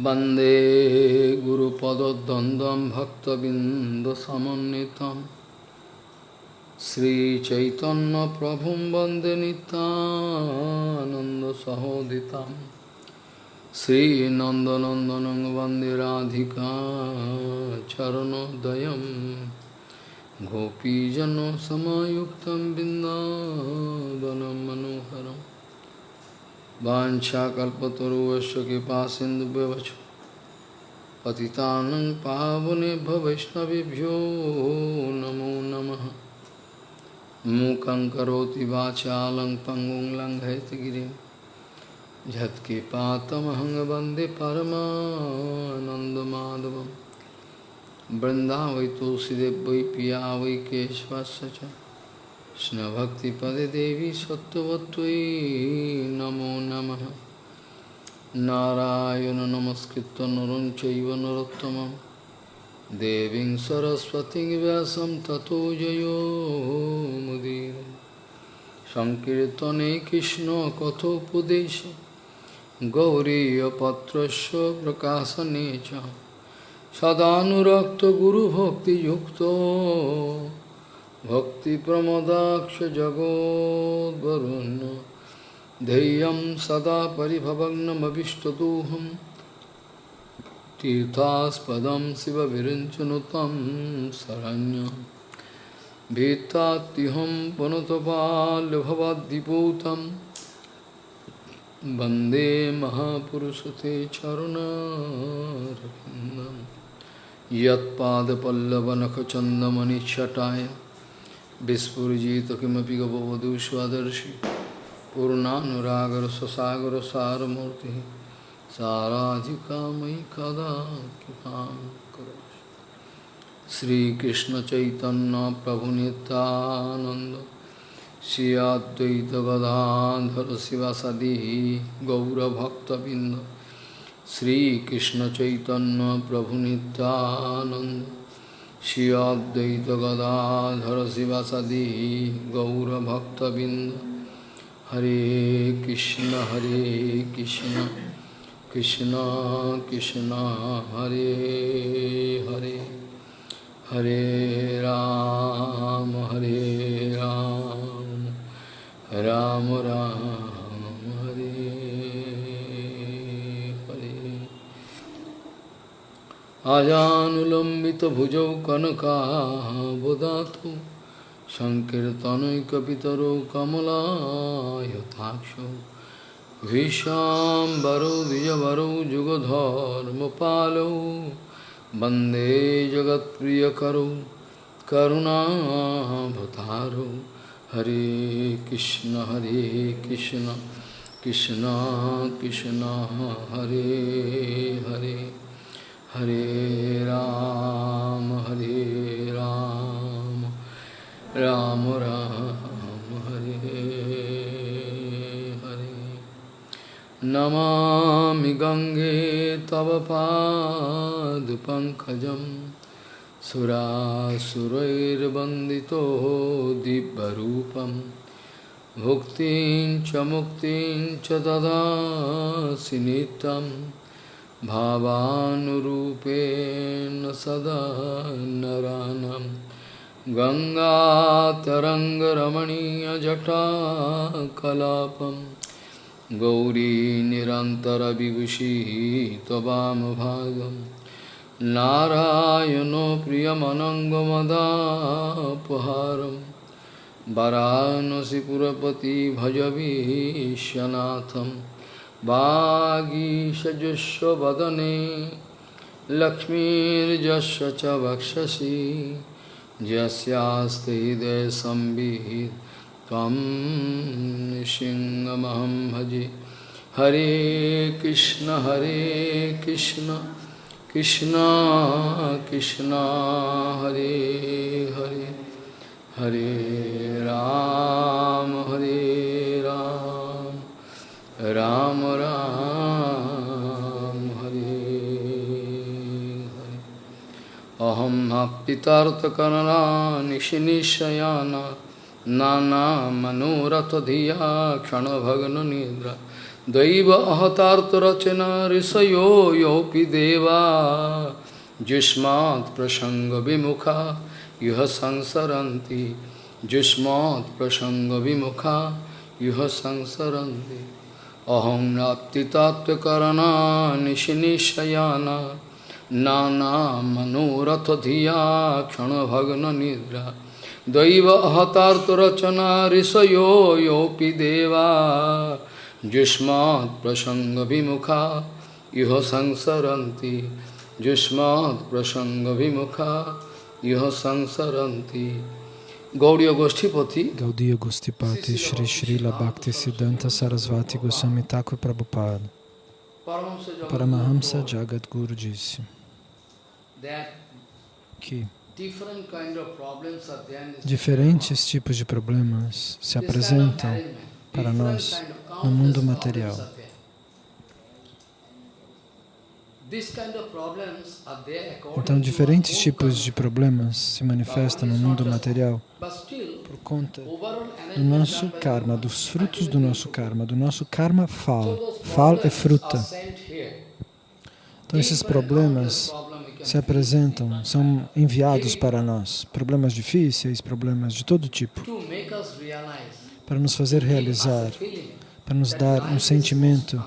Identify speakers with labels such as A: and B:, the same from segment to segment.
A: वंदे गुरुपदद्वन्द्वं भक्तबिन्दसमन्वितं। श्रीचैतन्यप्रभुं वंदे नितानन्दसहोदितं श्रीनन्दनन्दनं वंदे राधिका चरणोदयं। गोपीजनसमायुक्तं बिन्दावनं मनोहरम् वाछाकल्पतरुवश्य कृपा सिन्धुव्यवच पतितानं पावनेभ्य वैष्णवेभ्यो नमो नमः। मूकं करोति वाचालं पङ्गुं लङ्घयतगिरिं झत्कृपातमहं वंदे परमानन्दमाधवं वृन्दावै तुलसीदेव वै पिया वै केशवस्य কৃষ্ণভক্তিপদে দেবী সত্যবত্যই নমো নম। নারায়ণ নমস্কৃত নরং চৈব নরোত্তম দেবী সরস্বতী ব্যাসম ততো জয়োমুদীর সংকীর্তনে কৃষ্ণ কথোপদেশ। গৌরীপত্রস্য প্রকাশনে চ। সদানুরক্ত গুরুভক্তিযুক্ত। भक्तिप्रमोदाक्षजगोद्वरुन् धैर्यं सदा परिभवग्नमभिष्टदोहं तीर्थास्पदं शिवविरिञ्चनु तं शरण्यं। भीतात्तिहं पुनतपाल्भवाद्दिपूतं वंदे महापुरुषते चरुणारविन्दम्। यत्पादपल्लवनखचन्दमनिच्छटाय चरुणारविन्दं यत्पादपल्लवनखचन्दमणिच्छटाय विस्फुजित किमपि गपवधू स्वदर्शि पूर्णानुरागर ससागर सारमूर्ति साराधिका मयि कदा कृपां करो श्रीकृष्ण चैतन्य प्रभु नित्यानंद श्री अद्वैत गदाधर शिवासदि गौरभक्तबिंद श्रीकृष्ण चैतन्य प्रभु Nityanand Shri Advaita Gadadhara Sivasadi Gaura Bhakta Binda Hare Krishna Hare Krishna Krishna Krishna Hare Hare Hare Ram Hare Ram Ram Ram Hare Hare अजानुलम्बितभुजौ कनकाबुदातु सङ्कीर्तनैकपितरौ कमलायताक्षौ भीष्णाम्बरौ द्विजवरौ जुगधर्मपालौ वंदे जगत्प्रियकरौ करुणाभतारौ हरे कृष्ण हरे कृष्ण कृष्ण कृष्ण, हरे हरे। हरे राम हरे राम राम राम, हरे हरे। नमा गंगे तव पादपङ्कजं सुरासुरैर्वन्दितो दिव्यरूपं। भुक्तिं च मुक्तिं च भावानुरूपेण सदा नरानं। गङ्गातरङ्गरमणीयजटाकलापं। गौरी निरन्तरविभूषिः त्ववामभागं नारायणो प्रियमनङ्गमदापहारं। वरानसिपुरपति भजवीशनाथम् वागीषजुष्वदने लक्ष्मीर्जस्व च वक्षसि यस्यास्ति हृदयसंवित् त्वं सिंहमहं भजे। हरे कृष्ण हरे कृष्ण कृष्ण कृष्ण, हरे हरे। हरे राम हरे राम। राम राम, हरे हरे। अहम पितार्थकरणा निशनिशयाना, नाना मनोरथ धिया क्षण भग्न निद्रा। दैव अहतार्थरचना ऋषयो योपि देवा। जुष्मात् प्रसंग विमुखा युह संसरन्ति। जुष्मात् प्रसंग विमुखा युह संसरन्ति। अहं नाप्तितात्वकरणा निशिनिशयाना नानामनोरथधिया क्षणभग्ननिद्रा दैव अहतार्तरचना ऋषयो योऽपि देवा। जुष्मात् प्रसङ्गविमुखा इह संसरन्ति। जुष्मात् प्रसङ्गविमुखा इह संसरन्ति। Gauriya Goshtipati.
B: Gaudiya Gostipati Shri Srila Bhakti Siddhanta Sarasvati Goswami Thakur Prabhupada. Paramahamsa Jagadguru disse que diferentes tipos de problemas se apresentam para nós no mundo material. Então, diferentes tipos de problemas se manifestam no mundo material por conta do nosso karma, dos frutos do nosso karma, do nosso karma fal. Fal é fruta. Então, esses problemas se apresentam, são enviados para nós. Problemas difíceis, problemas de todo tipo. Para nos fazer realizar, para nos dar um sentimento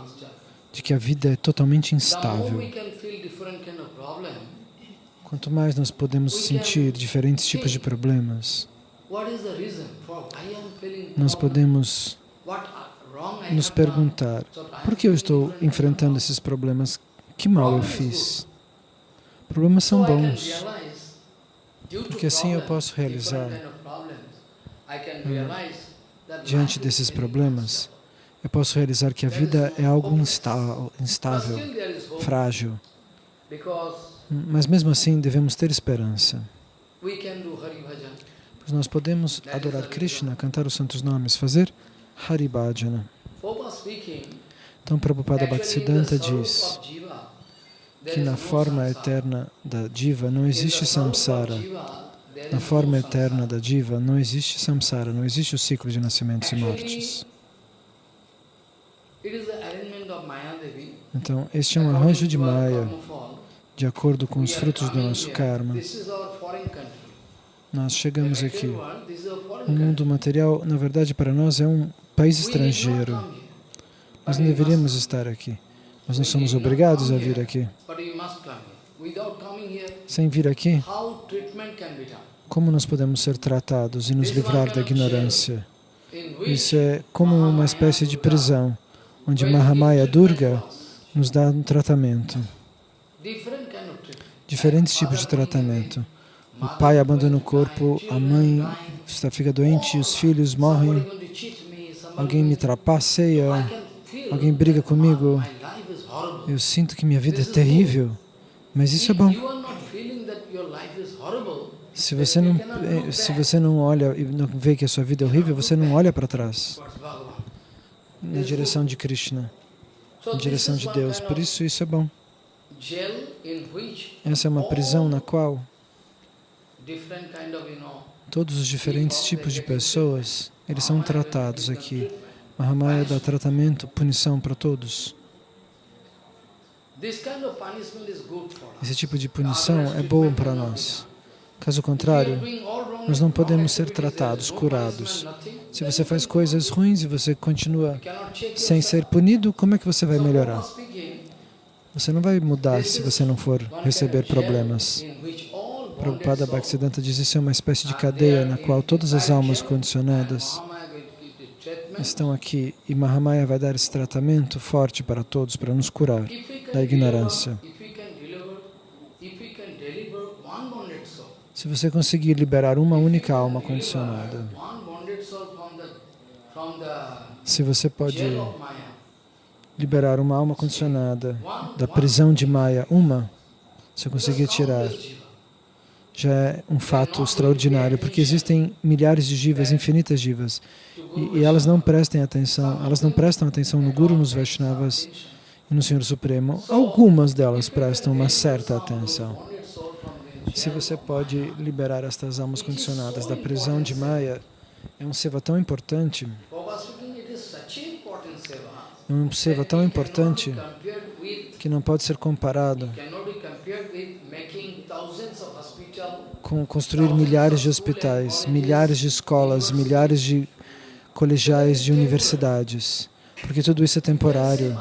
B: de que a vida é totalmente instável. Quanto mais nós podemos sentir diferentes tipos de problemas, nós podemos nos perguntar, por que eu estou enfrentando esses problemas? Que mal eu fiz? Problemas são bons, porque assim eu posso realizar, diante desses problemas, eu posso realizar que a vida é algo instável, frágil. Mas mesmo assim devemos ter esperança. Pois nós podemos adorar Krishna, cantar os santos nomes, fazer Hari Bhajana. Então Prabhupada Bhaktisiddhanta diz que na forma eterna da diva não existe samsara. Na forma eterna da diva não existe samsara, não existe o ciclo de nascimentos e mortes. Então, este é um arranjo de Maya, de acordo com os frutos do nosso karma. Nós chegamos aqui. O mundo material, na verdade, para nós é um país estrangeiro. Nós não deveríamos estar aqui. Nós não somos obrigados a vir aqui. Sem vir aqui, como nós podemos ser tratados e nos livrar da ignorância? Isso é como uma espécie de prisão onde Mahamaya Durga nos dá um tratamento. Diferentes tipos de tratamento. O pai abandona o corpo, a mãe está, fica doente, os filhos morrem, alguém me trapaceia, alguém briga comigo. Eu sinto que minha vida é terrível, mas isso é bom. Se você não, eh, se você não olha e não vê que a sua vida é horrível, você não olha para trás na direção de Krishna, na direção de Deus. Por isso, isso é bom. Essa é uma prisão na qual todos os diferentes tipos de pessoas, eles são tratados aqui. Mahamaya dá tratamento, punição para todos. Esse tipo de punição é bom para nós. Caso contrário, nós não podemos ser tratados, curados. Se você faz coisas ruins e você continua sem ser punido, como é que você vai melhorar? Você não vai mudar se você não for receber problemas. Prabhupada Bhaktisiddhanta diz isso é uma espécie de cadeia na qual todas as almas condicionadas estão aqui e Mahamaya vai dar esse tratamento forte para todos, para nos curar da ignorância. Se você conseguir liberar uma única alma condicionada, se você pode liberar uma alma condicionada da prisão de Maya, uma, se conseguir tirar, já é um fato extraordinário, porque existem milhares de jivas, infinitas jivas, e, e, elas não prestem atenção, elas não prestam atenção no Guru, nos Vaishnavas e no Senhor Supremo. Algumas delas prestam uma certa atenção. Se você pode liberar estas almas condicionadas da prisão de Maya, é um seva tão importante. É um seva tão importante que não pode ser comparado com construir milhares de hospitais, milhares de escolas, milhares de colegiais de universidades, porque tudo isso é temporário.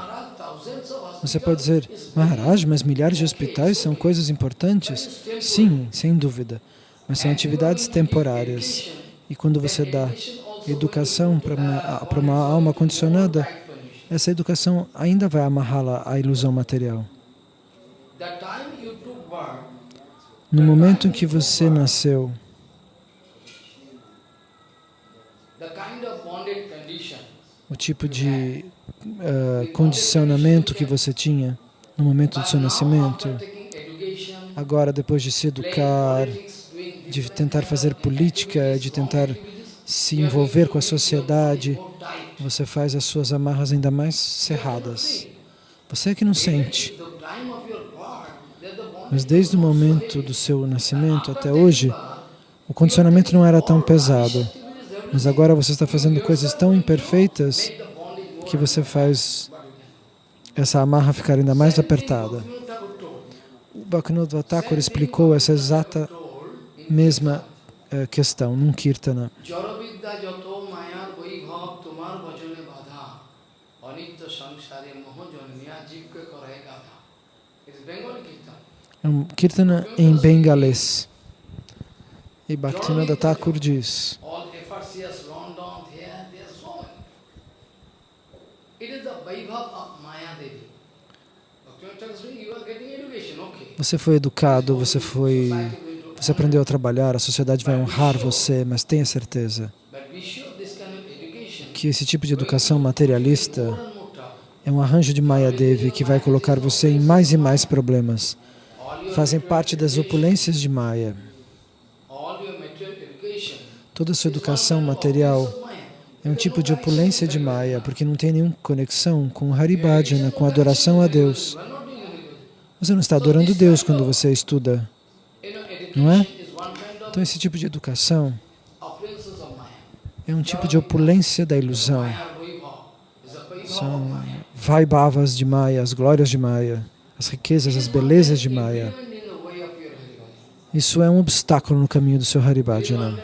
B: Você pode dizer, Maharaj, mas milhares de hospitais são coisas importantes? Sim, sem dúvida, mas são atividades temporárias. E quando você dá educação para uma, para uma alma condicionada, essa educação ainda vai amarrá-la à ilusão material. No momento em que você nasceu, o tipo de eh, condicionamento que você tinha no momento do seu nascimento, agora depois de se educar, de tentar fazer política, de tentar se envolver com a sociedade, você faz as suas amarras ainda mais cerradas. Você é que não sente, mas desde o momento do seu nascimento até hoje, o condicionamento não era tão pesado. Mas agora você está fazendo coisas tão imperfeitas que você faz essa amarra ficar ainda mais apertada. O Bhaktivinoda Thakur explicou essa exata mesma eh, questão num Kirtana. É um Kirtana em bengalês. E Bhaktivinoda Thakur diz, você foi educado, você foi, você aprendeu a trabalhar, a sociedade vai honrar você, mas tenha certeza que esse tipo de educação materialista é um arranjo de Maya Devi que vai colocar você em mais e mais problemas. Fazem parte das opulências de Maya. Toda a sua educação material é um tipo de opulência de Maya, porque não tem nenhuma conexão com Haribhajana, com adoração a Deus. Você não está adorando Deus quando você estuda, não é? Então esse tipo de educação é um tipo de opulência da ilusão. São vaibhavas de Maya, as glórias de Maya, as riquezas, as belezas de Maya. Isso é um obstáculo no caminho do seu Haribhajana.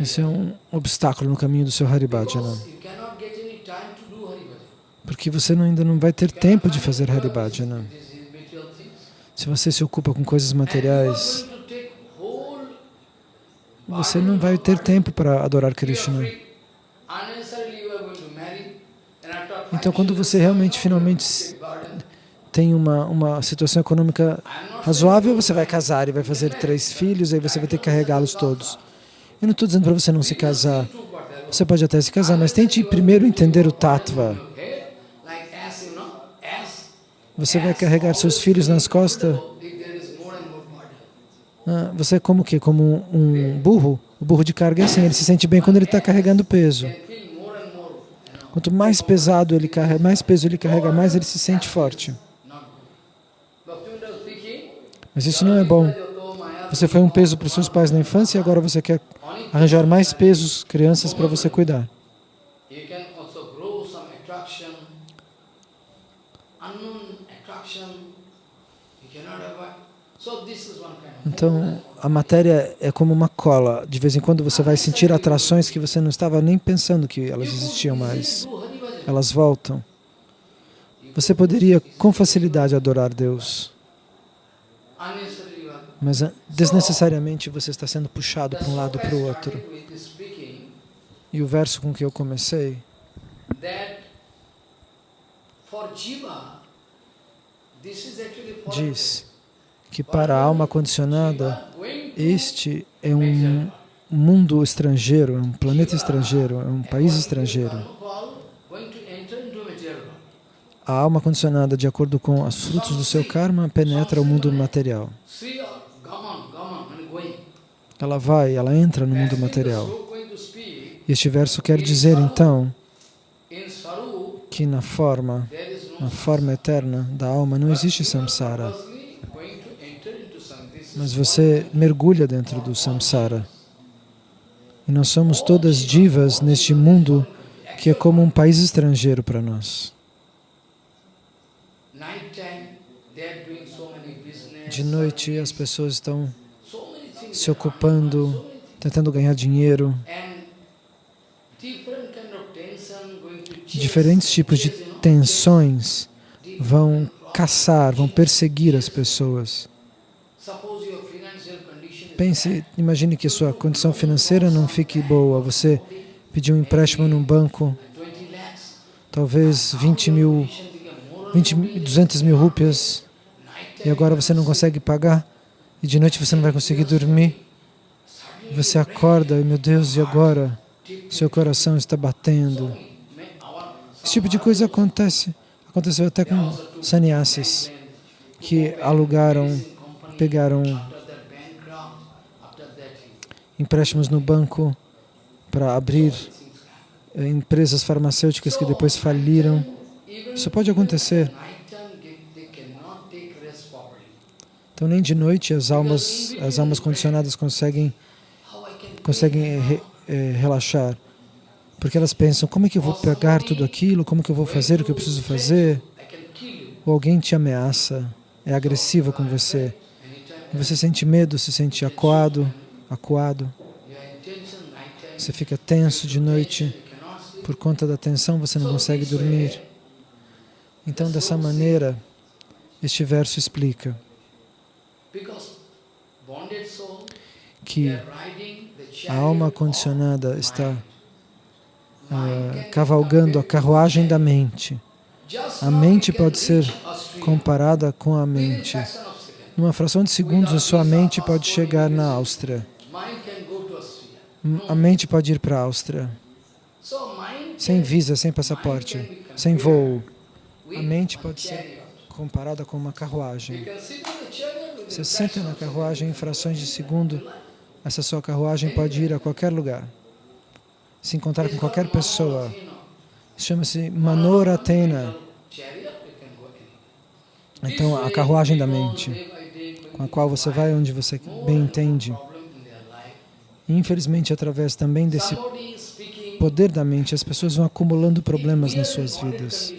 B: Isso é um obstáculo no caminho do seu Haribhajana.
A: because you cannot get any time to do Haribhajana.
B: Porque você não- ainda não vai ter tempo de fazer Haribhajana.
A: Things.
B: Se você se ocupa com coisas materiais, você não vai ter tempo para adorar Krishna. Então, quando você realmente, finalmente, tem uma, uma situação econômica razoável, você vai casar e vai fazer três filhos, aí você vai ter que carregá-los todos. Eu não estou dizendo para você não se casar. Você pode até se casar, mas tente primeiro entender o tattva.
A: Head, like as you know, as
B: Você vai carregar seus filhos nas costas. Ah, você é como o quê? Como um burro? O burro de carga é assim, ele se sente bem quando ele está carregando peso. Quanto mais pesado ele carrega, mais peso ele carrega, mais ele se sente forte. Mas isso não é bom. Você foi um peso para os seus pais na infância e agora você quer arranjar mais pesos, crianças para você cuidar.
A: You can also grow some attraction, unknown attraction, you cannot avoid. So this is one kind of
B: Então, a matéria é como uma cola. De vez em quando você vai sentir atrações que você não estava nem pensando que elas existiam mais. Elas voltam. Você poderia com facilidade adorar Deus, mas ah, desnecessariamente você está sendo puxado para um lado para o outro. E o verso com que eu comecei diz que para a alma condicionada, este é um mundo estrangeiro, é um planeta estrangeiro, é um país estrangeiro. A alma condicionada, de acordo com os frutos do seu karma, penetra o mundo material. Ela vai, ela entra no mundo material. Este verso quer dizer, então, que na forma, na forma eterna da alma, não existe samsara. Mas você mergulha dentro do samsara. E nós somos todas divas neste mundo que é como um país estrangeiro para nós. De noite as pessoas estão se ocupando, tentando ganhar dinheiro. Diferentes tipos de tensões vão caçar, vão perseguir as pessoas. Pense, imagine que sua condição financeira não fique boa. Você pediu um empréstimo num banco, talvez 20 mil, 20, 200 mil rúpias, e agora você não consegue pagar, e de noite você não vai conseguir dormir. Você acorda e, meu Deus, e agora? Seu coração está batendo. Esse tipo de coisa acontece. Aconteceu até com sannyasis, que alugaram, pegaram empréstimos no banco para abrir eh, empresas farmacêuticas que depois faliram. Isso pode acontecer. Então, nem de noite as almas, as almas condicionadas conseguem, conseguem re, é, relaxar. Porque elas pensam, como é que eu vou pegar tudo aquilo? Como é que eu vou fazer o que eu preciso fazer? Ou alguém te ameaça, é agressiva com você. Você sente medo, se sente acuado, acuado. Você fica tenso de noite. Por conta da tensão, você não consegue dormir. Então, dessa maneira, este verso explica que a alma condicionada está uh, cavalgando a carruagem da mente. A mente pode ser comparada com a mente. Numa fração de segundos, a sua mente pode chegar na Áustria. A mente pode ir para a Áustria. Sem visa, sem passaporte, sem voo. A mente pode ser comparada com uma carruagem. Você senta na carruagem em frações de segundo, essa sua carruagem pode ir a qualquer lugar, se encontrar com qualquer pessoa. Chama-se Manoratena. Então, a carruagem da mente, com a qual você vai onde você bem entende. Infelizmente, através também desse poder da mente, as pessoas vão acumulando problemas nas suas vidas.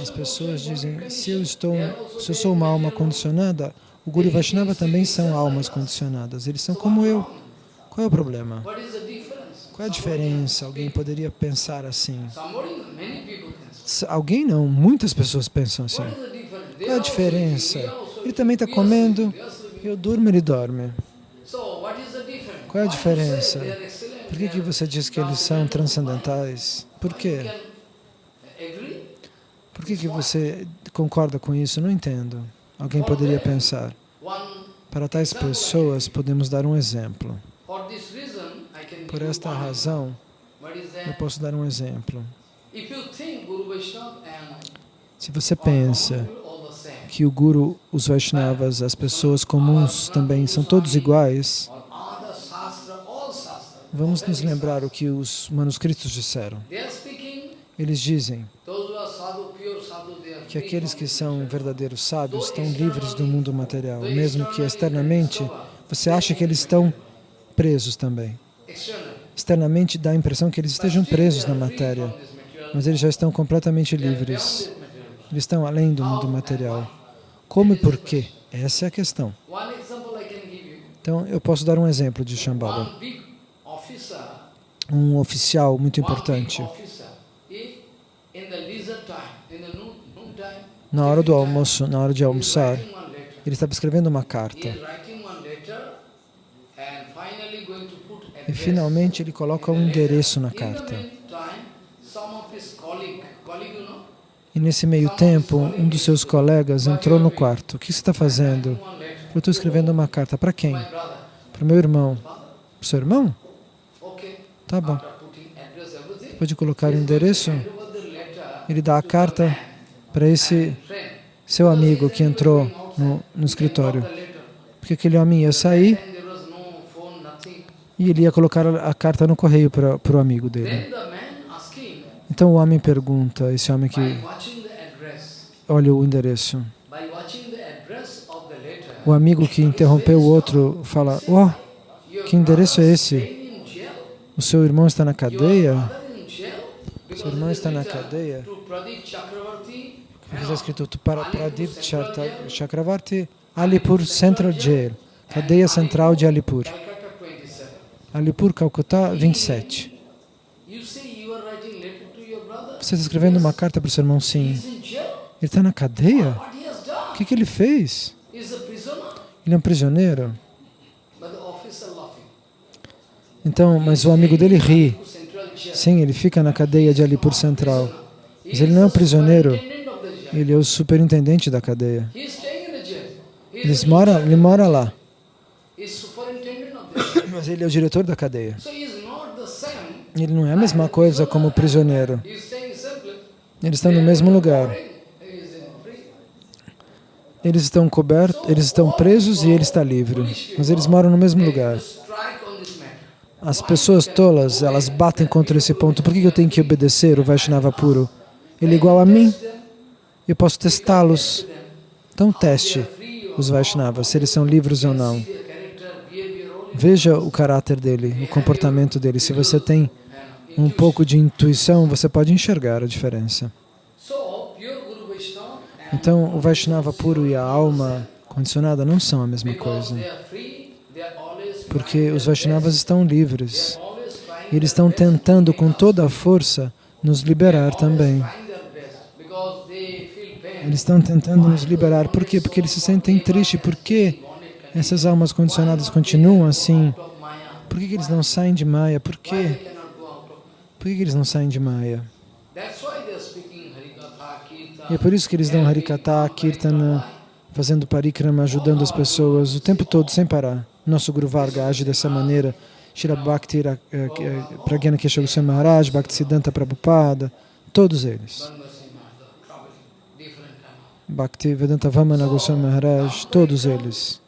B: As pessoas dizem, se eu, estou, se eu sou uma alma condicionada, o Guru Vaishnava também são almas condicionadas. Eles são como eu. Qual é o problema? Qual é a diferença? Alguém poderia pensar assim. Alguém não, muitas pessoas pensam assim. Qual é a diferença? Ele também está comendo, eu durmo, ele dorme. Qual é a diferença? Por que, que você diz que eles são transcendentais? Por quê? Por que, que você concorda com isso? Não entendo. Alguém poderia pensar. Para tais pessoas, podemos dar um exemplo. Por esta razão, eu posso dar um exemplo. Se você pensa que o Guru, os Vaishnavas, as pessoas comuns também são todos iguais, vamos nos lembrar o que os manuscritos disseram. Eles dizem que aqueles que são verdadeiros sábios estão livres do mundo material, mesmo que externamente você acha que eles estão presos também. Externamente dá a impressão que eles estejam presos na matéria, mas eles já estão completamente livres. Eles estão além do mundo material. Como e por quê? Essa é a questão. Então, eu posso dar um exemplo de Shambhala. Um oficial muito importante na hora do almoço, na hora de almoçar, ele estava escrevendo uma carta. E finalmente ele coloca um endereço na carta. E nesse meio tempo, um dos seus colegas entrou no quarto. O que você está fazendo? Eu estou escrevendo uma carta. Para quem? Para o meu irmão. Para o seu irmão? Tá bom. Depois de colocar o endereço, ele dá a carta para esse seu amigo que entrou no, no escritório. Porque aquele homem ia sair e ele ia colocar a carta no correio para, o amigo dele. Então o homem pergunta, esse homem que olha o endereço. O amigo que interrompeu o outro fala, oh, que endereço é esse? O seu irmão está na cadeia? Seu irmão está na cadeia. Porque está escrito para Pradip Chakravarti, Alipur Central Jail, cadeia central de Alipur. Alipur, Calcutá, 27. Você está escrevendo uma carta para o seu irmão? Sim. Ele está na cadeia? O que, que ele fez? Ele é um prisioneiro. Então, mas o amigo dele ri. Sim, ele fica na cadeia de Alipur Central. Mas ele não é um prisioneiro. Ele é o superintendente da cadeia. Ele mora, ele mora lá. Mas ele é o diretor da cadeia. Ele não é a mesma coisa como prisioneiro. Eles estão no mesmo lugar. Eles estão cobertos, eles estão presos e ele está livre. Mas eles moram no mesmo lugar. As pessoas tolas, elas batem contra esse ponto. Por que eu tenho que obedecer o Vaishnava puro? Ele é igual a mim. Eu posso testá-los. Então teste os Vaishnavas, se eles são livres ou não. Veja o caráter dele, o comportamento dele. Se você tem um pouco de intuição, você pode enxergar a diferença. Então, o Vaishnava puro e a alma condicionada não são a mesma coisa. Porque os Vaishnavas estão livres. E eles estão tentando com toda a força nos liberar também. Eles estão tentando nos liberar. Por quê? Porque eles se sentem tristes. Por que essas almas condicionadas continuam assim? Por que eles não saem de Maya? Por quê? Por que eles não saem de Maya? E é por isso que eles dão Harikata, Kirtana, fazendo parikrama, ajudando as pessoas o tempo todo, sem parar. Nosso Guru Varga age dessa maneira. Shira Bhakti eh, eh, Pragyana Kesha Goswami Maharaj, Bhakti Siddhanta Prabhupada, todos eles. Bhakti Vedanta Vamana Goswami Maharaj, todos eles.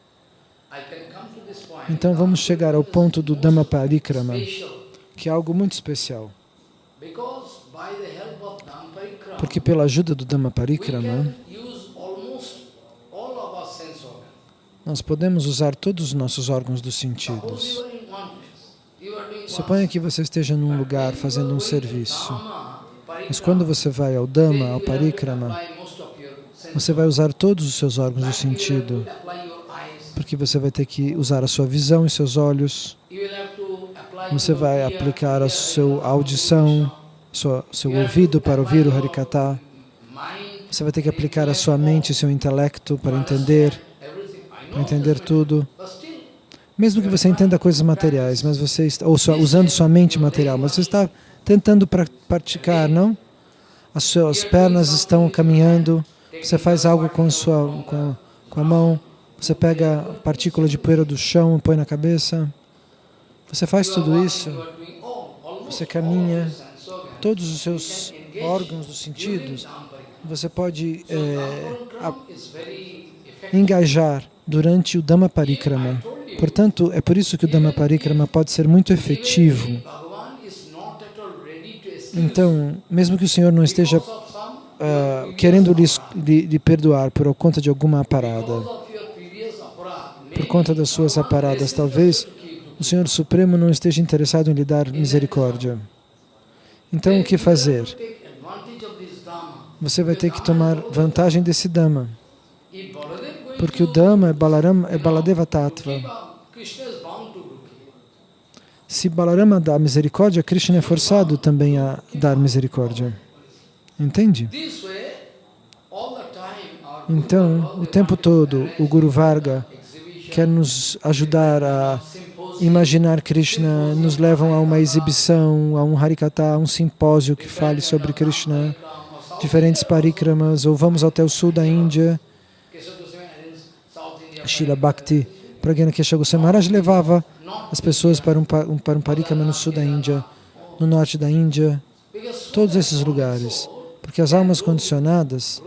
B: Então vamos chegar ao ponto do Dhamma Parikrama, que é algo muito especial. Porque pela ajuda do Dhamma Parikrama, nós podemos usar todos os nossos órgãos dos sentidos. Suponha que você esteja num lugar fazendo um serviço, mas quando você vai ao Dhamma, ao Parikrama, você vai usar todos os seus órgãos do sentido, porque você vai ter que usar a sua visão e seus olhos, você vai aplicar a sua audição, seu ouvido para ouvir o Harikata. Você vai ter que aplicar a sua mente e seu intelecto para entender, para entender tudo. Mesmo que você entenda coisas materiais, mas você está, ou usando sua mente material, mas você está tentando pra, praticar, não? As suas pernas estão caminhando, você faz algo com, sua, com, com a mão, você pega a partícula de poeira do chão põe na cabeça. Você faz tudo isso, você caminha, todos os seus órgãos dos sentidos, você pode é, a, engajar durante o Dhamma Parikrama. Portanto, é por isso que o Dhamma Parikrama pode ser muito efetivo. Então, mesmo que o Senhor não esteja uh, querendo lhe, lhe, lhe perdoar por conta de alguma parada, por conta das suas aparadas, talvez o Senhor Supremo não esteja interessado em lhe dar misericórdia. Então, o que fazer? Você vai ter que tomar vantagem desse Dhamma. Porque o Dhamma é, Balaram, é Baladeva Tattva. Se Balarama dá misericórdia, Krishna é forçado também a dar misericórdia. Entende? Então, o tempo todo, o Guru Varga quer nos ajudar a imaginar Krishna, nos levam a uma exibição, a um Harikata, a um simpósio que fale sobre Krishna, diferentes parikramas, ou vamos até o sul da Índia. Shila Bhakti Pragyana Kesha Maharaj levava as pessoas para um, para um parikrama no sul da Índia, no norte da Índia, todos esses lugares, porque as almas condicionadas,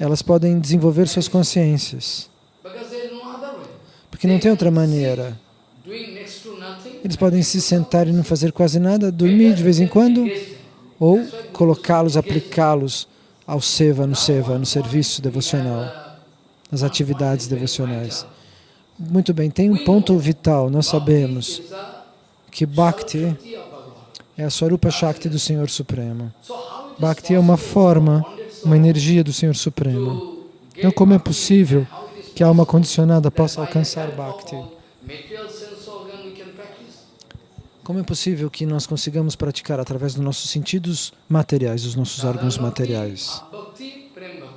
B: elas podem desenvolver suas consciências, porque não tem outra maneira. Eles podem se sentar e não fazer quase nada, dormir de vez em quando, ou colocá-los, aplicá-los ao seva, no seva, no serviço devocional, nas atividades devocionais. Muito bem, tem um ponto vital, nós sabemos que Bhakti
A: é a Swarupa Shakti do Senhor Supremo. Bhakti é uma forma, uma energia do Senhor Supremo. Então, como é possível que a alma condicionada possa alcançar Bhakti? Como é possível que nós consigamos praticar através dos nossos sentidos materiais, dos nossos órgãos materiais?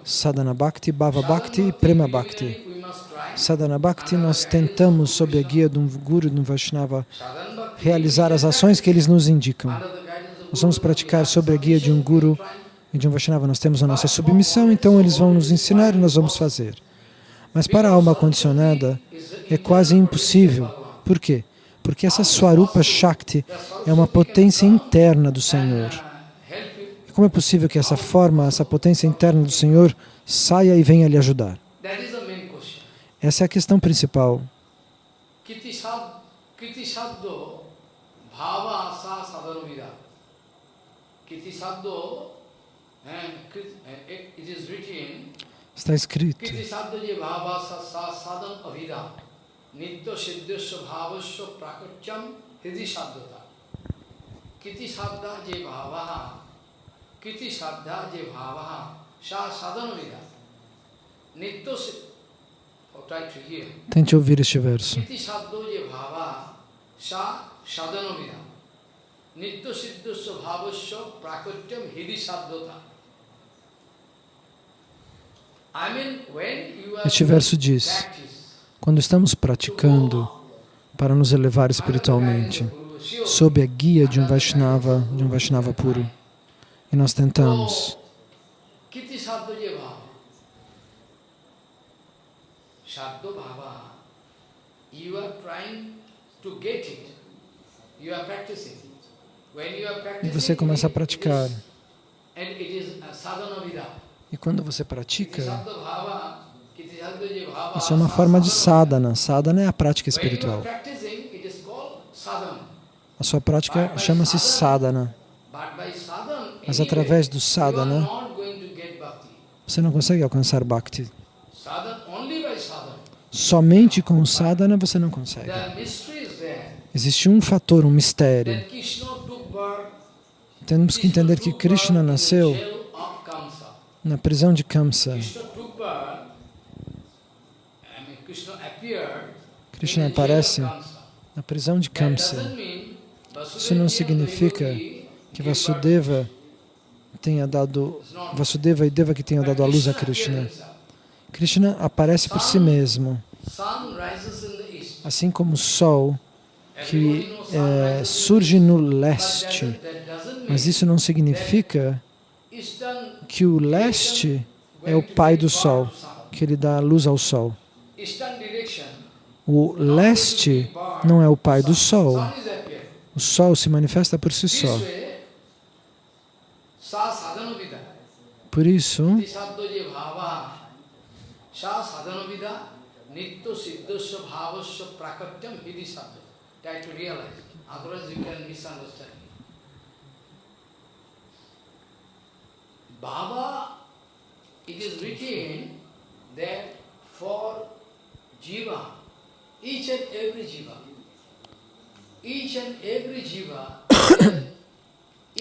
A: Sadhana Bhakti, Bhava Bhakti e Prema Bhakti. Sadhana Bhakti, nós tentamos, sob a guia de um Guru, de um Vaishnava, realizar as ações que eles nos indicam. Nós vamos praticar sob a guia de um Guru e de um Vaishnava. Nós temos a nossa submissão, então eles vão nos ensinar e nós vamos fazer. Mas para a alma condicionada é quase impossível. Por quê? Porque essa Swarupa Shakti é uma potência interna do Senhor. Como é possível que essa forma, essa potência interna do Senhor saia e venha lhe ajudar? Essa é a questão principal. Está escrito. Nitya bhavasya hidi saddhata. Kiti saddha je bhavaha. Kiti saddha je bhavaha. Sa sadhana vida. Nitya Tente ouvir este verso. Este verso diz quando estamos praticando para nos elevar espiritualmente, sob a guia de um Vaishnava, de um Vaishnava puro, e nós tentamos e você começa a praticar. E quando você pratica, isso é uma forma de sadhana. Sadhana é a prática espiritual. A sua prática chama-se sadhana. Mas através do sadhana, você não consegue alcançar bhakti. Somente com o sadhana você não consegue. Existe um fator, um mistério. Temos que entender que Krishna nasceu na prisão de Kamsa. Krishna aparece na prisão de Kamsa. Isso não significa que Vasudeva tenha dado, Vasudeva e Deva que tenham dado a luz a Krishna. Krishna aparece por si mesmo, assim como o sol que é, surge no leste. Mas isso não significa que o leste é o pai do sol, que ele dá luz ao sol. O leste não é o pai do sol. O sol se manifesta por si só. Por isso, Baba, it is written that for Jiva, each and every jiva, each and every jiva,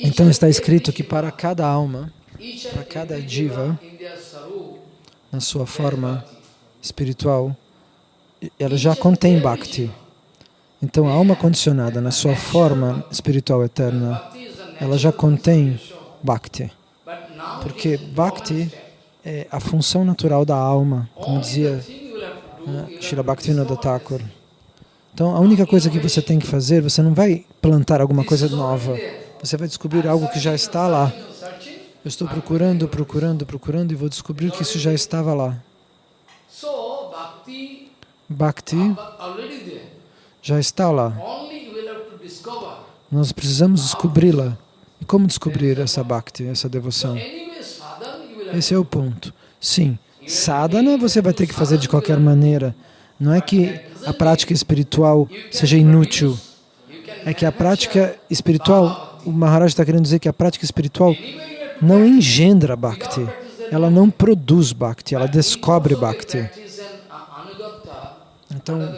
A: então está escrito que para cada alma, para cada jiva, na sua forma espiritual, ela já contém Bhakti. Então a alma condicionada na sua forma espiritual eterna, ela já contém Bhakti. Porque Bhakti é a função natural da alma, como dizia né? Srila Bhaktivinoda Thakur. Então, a única coisa que você tem que fazer, você não vai plantar alguma coisa nova, você vai descobrir algo que já está lá. Eu estou procurando, procurando, procurando e vou descobrir que isso já estava lá. Bhakti já está lá. Nós precisamos descobri-la. E como descobrir essa Bhakti, essa devoção? Esse é o ponto. Sim, Sadhana você vai ter que fazer de qualquer maneira. Não é que a prática espiritual seja inútil. É que a prática espiritual, o Maharaj está querendo dizer que a prática espiritual não engendra Bhakti. Ela não produz Bhakti, ela descobre Bhakti. Então,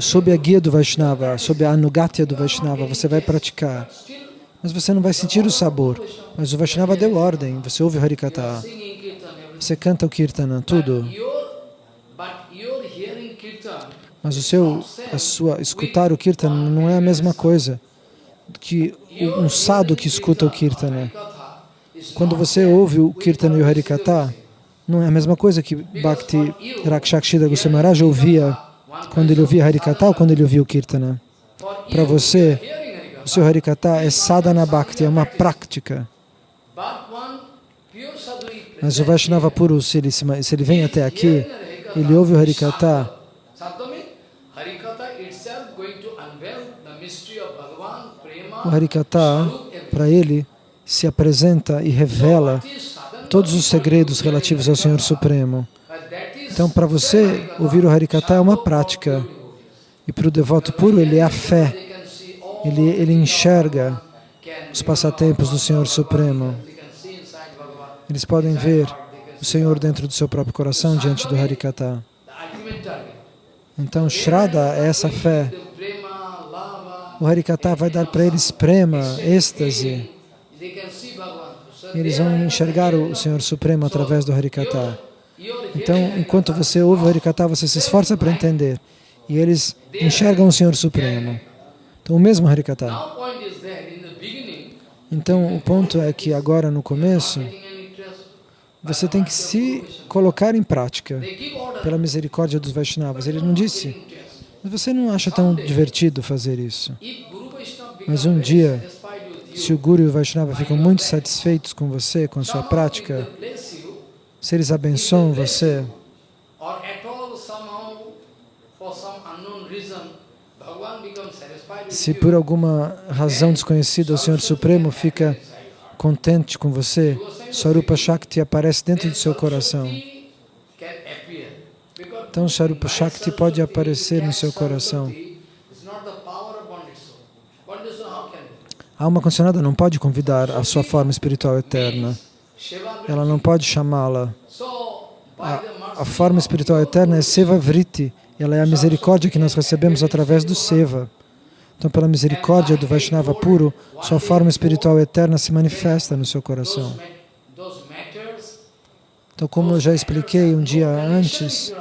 B: sob a guia do Vaishnava, sob a anugatya do Vaishnava, você vai praticar. Mas você não vai sentir o sabor. Mas o Vaishnava deu ordem, você ouve o Harikata, você canta o Kirtana, tudo. Mas o seu, a sua, escutar o Kirtana não é a mesma coisa que um sadhu que escuta o Kirtana. Quando você ouve o Kirtana e o Harikata, não é a mesma coisa que Bhakti Rakshakshida Goswami Maharaj ouvia quando ele ouvia Harikata ou quando ele ouvia o Kirtana. Para você, o seu Harikata é sadhana bhakti, é uma prática. Mas o Vaishnava puro, se ele, se ele vem até aqui, ele ouve o Harikata, o Harikata, para ele, se apresenta e revela todos os segredos relativos ao Senhor Supremo. Então, para você, ouvir o Harikata é uma prática. E para o devoto puro, ele é a fé. Ele, ele enxerga os passatempos do Senhor Supremo. Eles podem ver o Senhor dentro do seu próprio coração diante do Harikata. Então, Shraddha é essa fé. O Harikata vai dar para eles prema, êxtase. eles vão enxergar o Senhor Supremo através do Harikata. Então, enquanto você ouve o Harikata, você se esforça para entender. E eles enxergam o Senhor Supremo. Então, o mesmo Harikata. Então, o ponto é que agora, no começo, você tem que se colocar em prática pela misericórdia dos Vaishnavas. Ele não disse, você não acha tão divertido fazer isso. Mas um dia, se o Guru e o Vaishnava ficam muito satisfeitos com você, com a sua prática, se eles abençoam você, se por alguma razão desconhecida o Senhor Supremo fica contente com você, Sarupa Shakti aparece dentro do seu coração.
A: Shakti can appear. Because
B: Então, Sarupa Shakti pode aparecer no seu coração. A alma condicionada não pode convidar a sua forma espiritual eterna. Ela não pode chamá-la. A, a forma espiritual eterna é Seva Vritti. Ela é a misericórdia que nós recebemos através do Seva. Então, pela misericórdia do Vaishnava puro, sua forma espiritual eterna se manifesta no seu coração. Então, como eu já expliquei um dia antes.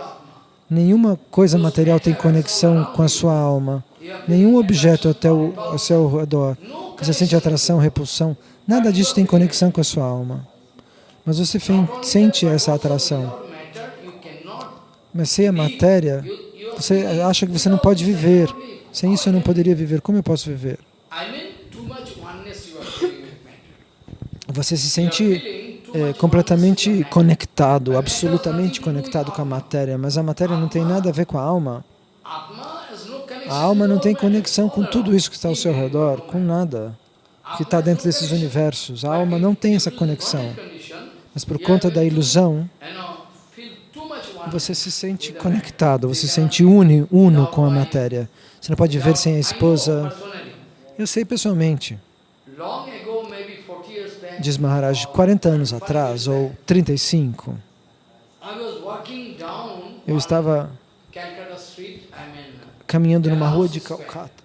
B: Nenhuma coisa material tem conexão com a sua alma. Nenhum objeto até o, ao seu redor. Você sente atração, repulsão. Nada disso tem conexão com a sua alma. Mas você sente essa atração. Mas sem a matéria, você acha que você não pode viver. Sem isso eu não poderia viver. Como eu posso viver? Você se sente é, completamente conectado, absolutamente conectado com a matéria. Mas a matéria não tem nada a ver com a alma. A alma não tem conexão com tudo isso que está ao seu redor, com nada que está dentro desses universos. A alma não tem essa conexão. Mas por conta da ilusão, você se sente conectado, você se sente uni, uno com a matéria. Você não pode viver sem a esposa. Eu sei pessoalmente, diz Maharaj, 40 anos atrás ou 35,
A: I was walking down
B: eu estava caminhando numa rua de Calcata.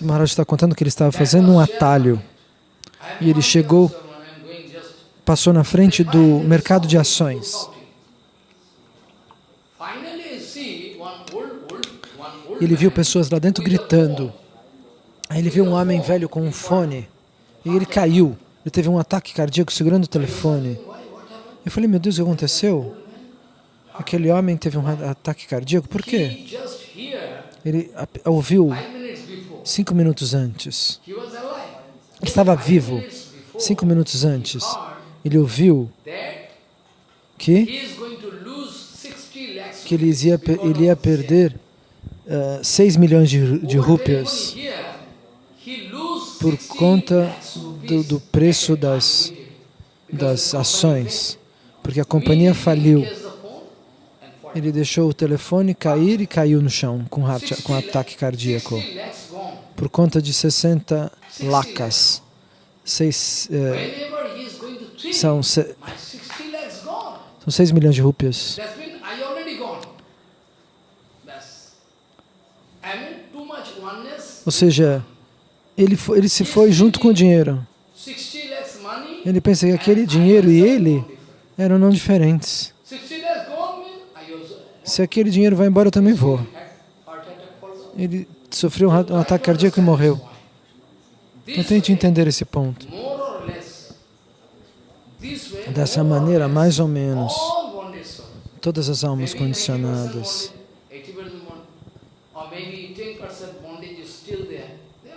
B: O Maharaj está contando que ele estava fazendo um atalho. E ele chegou- Passou na frente do mercado de ações. E ele viu pessoas lá dentro gritando. Aí ele viu um homem velho com um fone. E ele caiu. Ele teve um ataque cardíaco segurando o telefone. Eu falei, meu Deus, o que aconteceu? Aquele homem teve um ataque cardíaco. Por quê? Ele ouviu cinco minutos antes. Ele estava vivo. Cinco minutos antes. Ele ouviu que,
A: he is going to lose 60 lakhs
B: que ele ia, ele ia
A: of this.
B: perder 6 milhões de, de
A: Over
B: rúpias por
A: 60
B: conta do, do preço das, das ações. Porque a companhia faliu. Ele deixou o telefone cair e caiu no chão com, com ataque cardíaco.
A: 60 lakhs gone.
B: Por conta de 60 lacas. Seis, eh, São, se,
A: my 60 lakhs gone.
B: são 6 milhões de rúpias. Ou seja, ele, fo- ele se foi junto com o dinheiro.
A: 60 lakhs money.
B: Ele pensa que aquele dinheiro e ele eram não diferentes.
A: 60 lakhs gone means I also
B: Se aquele dinheiro vai embora, eu também vou. Ele sofreu um, ataque cardíaco e morreu. Então tente entender esse ponto. Dessa maneira, mais ou menos, todas as almas
A: Maybe 90%
B: condicionadas,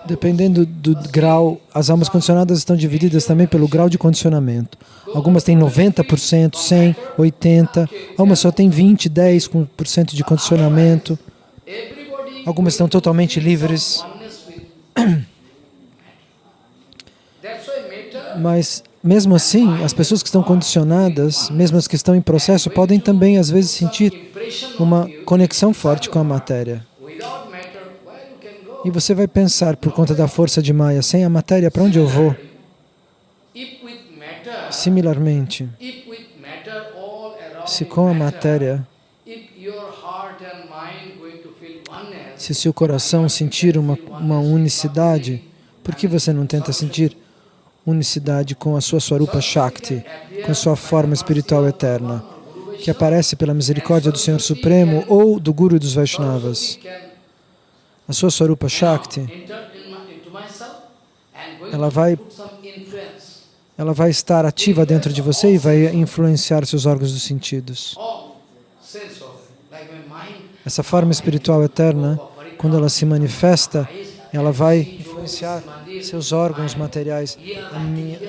B: dependendo do grau, as almas condicionadas estão divididas também pelo grau de condicionamento. Algumas têm 90%, 100%, 80%, algumas só têm 20%, 10% de condicionamento, algumas estão totalmente livres. Mas, mesmo assim, as pessoas que estão condicionadas, mesmo as que estão em processo, podem também, às vezes, sentir uma conexão forte com a matéria. E você vai pensar, por conta da força de Maya, sem a matéria, para onde eu vou? Similarmente, se com a matéria, se seu coração sentir uma, uma unicidade, por que você não tenta sentir unicidade com a sua Swarupa Shakti, com a sua forma espiritual eterna, que aparece pela misericórdia do Senhor Supremo ou do Guru dos Vaishnavas? A sua Swarupa Shakti, ela vai, ela vai estar ativa dentro de você e vai influenciar seus órgãos dos sentidos. Essa forma espiritual eterna, quando ela se manifesta, ela vai influenciar seus órgãos materiais. Minha,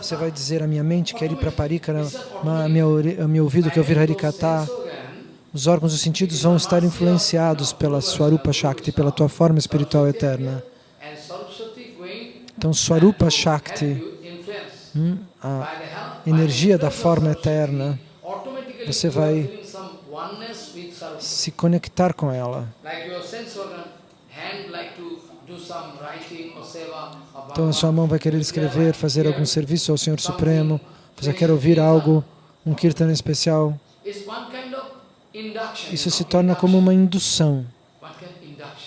B: você vai dizer, a minha mente quer ir para Parikara, a minha, a meu ouvido quer ouvir Harikata. Os órgãos dos sentidos vão estar influenciados pela Swarupa Shakti, pela tua forma espiritual eterna. Então, Swarupa Shakti, hum, a energia da forma eterna, você vai se conectar com ela. Então, a sua mão vai querer escrever, fazer algum serviço ao Senhor Supremo, você quer ouvir algo, um kirtan especial. Isso se torna como uma indução,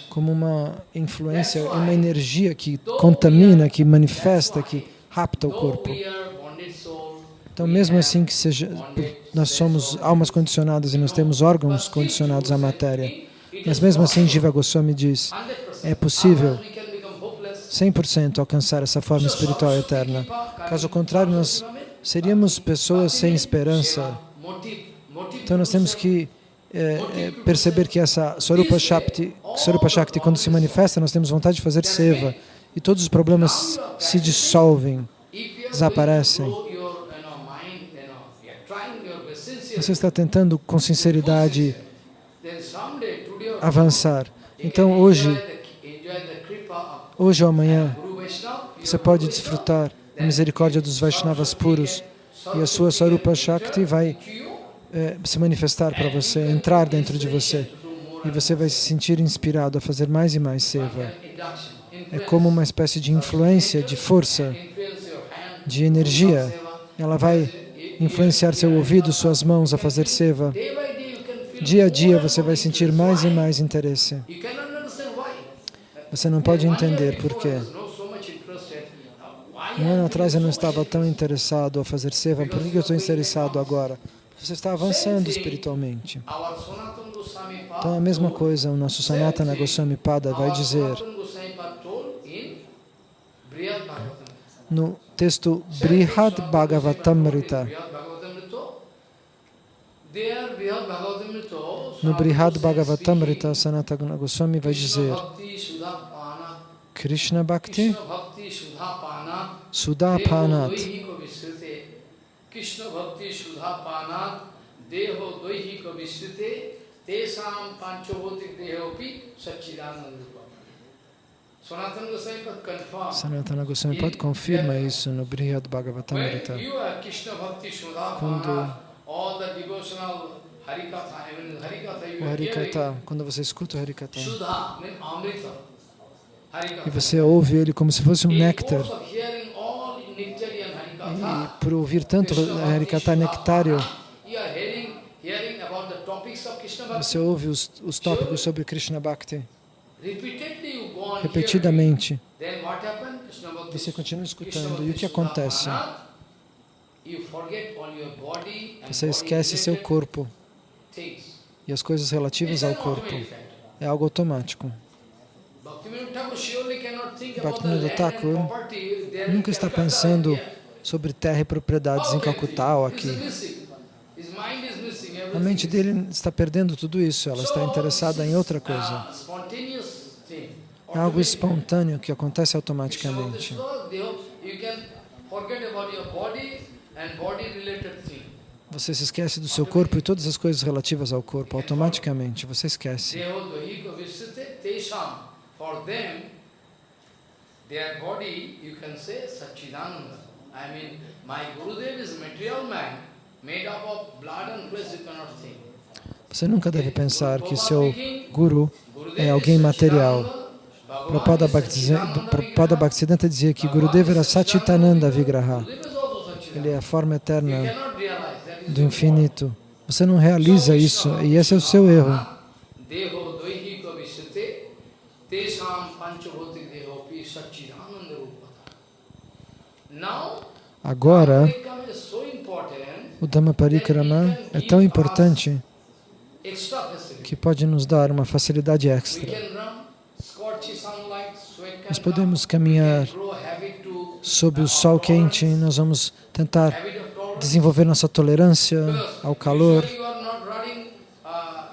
B: como uma influência, uma energia que contamina, que manifesta, que rapta o corpo. Então, mesmo assim que seja, nós somos almas condicionadas e nós temos órgãos condicionados à matéria, mas mesmo assim, Jiva Goswami diz,
A: 100%.
B: é possível
A: We can become hopeless.
B: 100% alcançar essa forma espiritual eterna. Caso contrário, nós seríamos pessoas sem esperança. Então, nós temos que é, é, perceber que essa Swarupa Shakti, Shakti, quando se manifesta, nós temos vontade de fazer seva e todos os problemas se dissolvem, desaparecem. Você está tentando com sinceridade avançar. Então, hoje, hoje ou amanhã, você pode desfrutar da misericórdia dos Vaishnavas puros e a sua Swarupa Shakti vai é, se manifestar para você, entrar dentro de você e você vai se sentir inspirado a fazer mais e mais seva. É como uma espécie de influência, de força, de energia. Ela vai influenciar seu ouvido, suas mãos a fazer seva. Dia a dia você vai sentir mais e mais interesse. Você não pode entender por quê. Um ano atrás eu não estava tão interessado a fazer seva. Por que eu estou interessado agora? Você está avançando espiritualmente. Então, a mesma coisa, o nosso Sanatana Goswami Pada vai dizer no texto Brihad Bhagavatamrita. No Brihad Bhagavatamrita, Sanatana Goswami vai
A: Krishna
B: dizer
A: Bhakti Sudha Pana.
B: Krishna Bhakti
A: Krishna Bhakti Sudha Pana.
B: Sudha
A: Deho
B: Panat.
A: Doihiko Visrute. Krishna Bhakti Sudha Panat. Deho Visrute. Tesam Dehopi Satchidananda Rupa. Sanatana Goswami Pad
B: confirma isso no Brihad Bhagavatamrita. Quando- O. Harikata, quando você escuta o Harikata e você ouve ele como se fosse um néctar
A: por ouvir tanto Harikata nectário, você ouve os, os tópicos sobre Krishna Bhakti repetidamente. Você continua escutando. E o que acontece? Você esquece seu corpo e as coisas relativas ao corpo. É algo automático. Bhaktivinoda Thakur nunca está pensando sobre terra e propriedades em Calcutá ou aqui. A mente dele está perdendo tudo isso, ela está interessada em outra coisa. É algo espontâneo que acontece automaticamente. Você se esquece do seu corpo e todas as coisas relativas ao corpo, automaticamente, você esquece. Their body, you can say, Satchidananda. I mean, my Gurudev is material man, made up of blood and flesh, you cannot think. Você nunca deve pensar que seu guru é alguém material. Prabhupada Bhaktisiddhanta dizia que Gurudeva era Satchitananda Vigraha. Ele é a forma eterna do infinito. Você não realiza isso e esse é o seu erro. Agora, o Dhamma Parikrama é tão importante que pode nos dar uma facilidade extra. Nós podemos caminhar sob o sol quente, nós vamos tentar desenvolver nossa tolerância ao calor.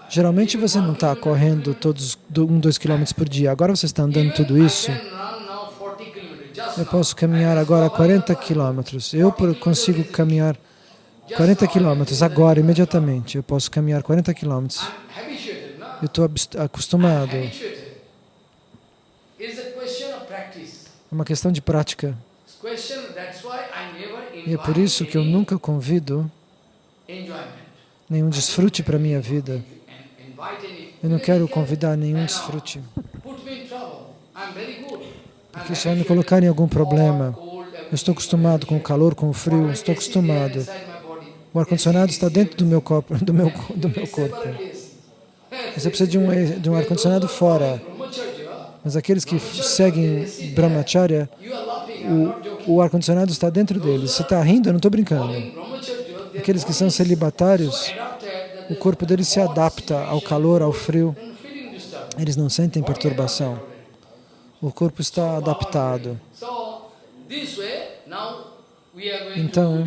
A: Geralmente você não está correndo todos um, dois quilômetros por dia. Agora você está andando tudo isso. Eu posso caminhar agora 40 quilômetros. Eu consigo caminhar 40 quilômetros agora, imediatamente. Eu posso caminhar 40 quilômetros. Eu estou acostumado. É uma questão de prática. E é por isso que eu nunca convido nenhum desfrute para a minha vida. Eu não quero convidar nenhum desfrute. Porque isso vai me colocar em algum problema. Eu estou acostumado com o calor, com o frio, estou acostumado. O ar-condicionado está dentro do meu corpo. Do meu, do meu corpo. Você precisa de um, de um ar-condicionado fora. Mas aqueles que seguem Brahmacharya, o, o ar-condicionado está dentro deles. Você está rindo? Eu não estou brincando. Aqueles que são celibatários, o corpo deles se adapta ao calor, ao frio. Eles não sentem perturbação. O corpo está adaptado. Então,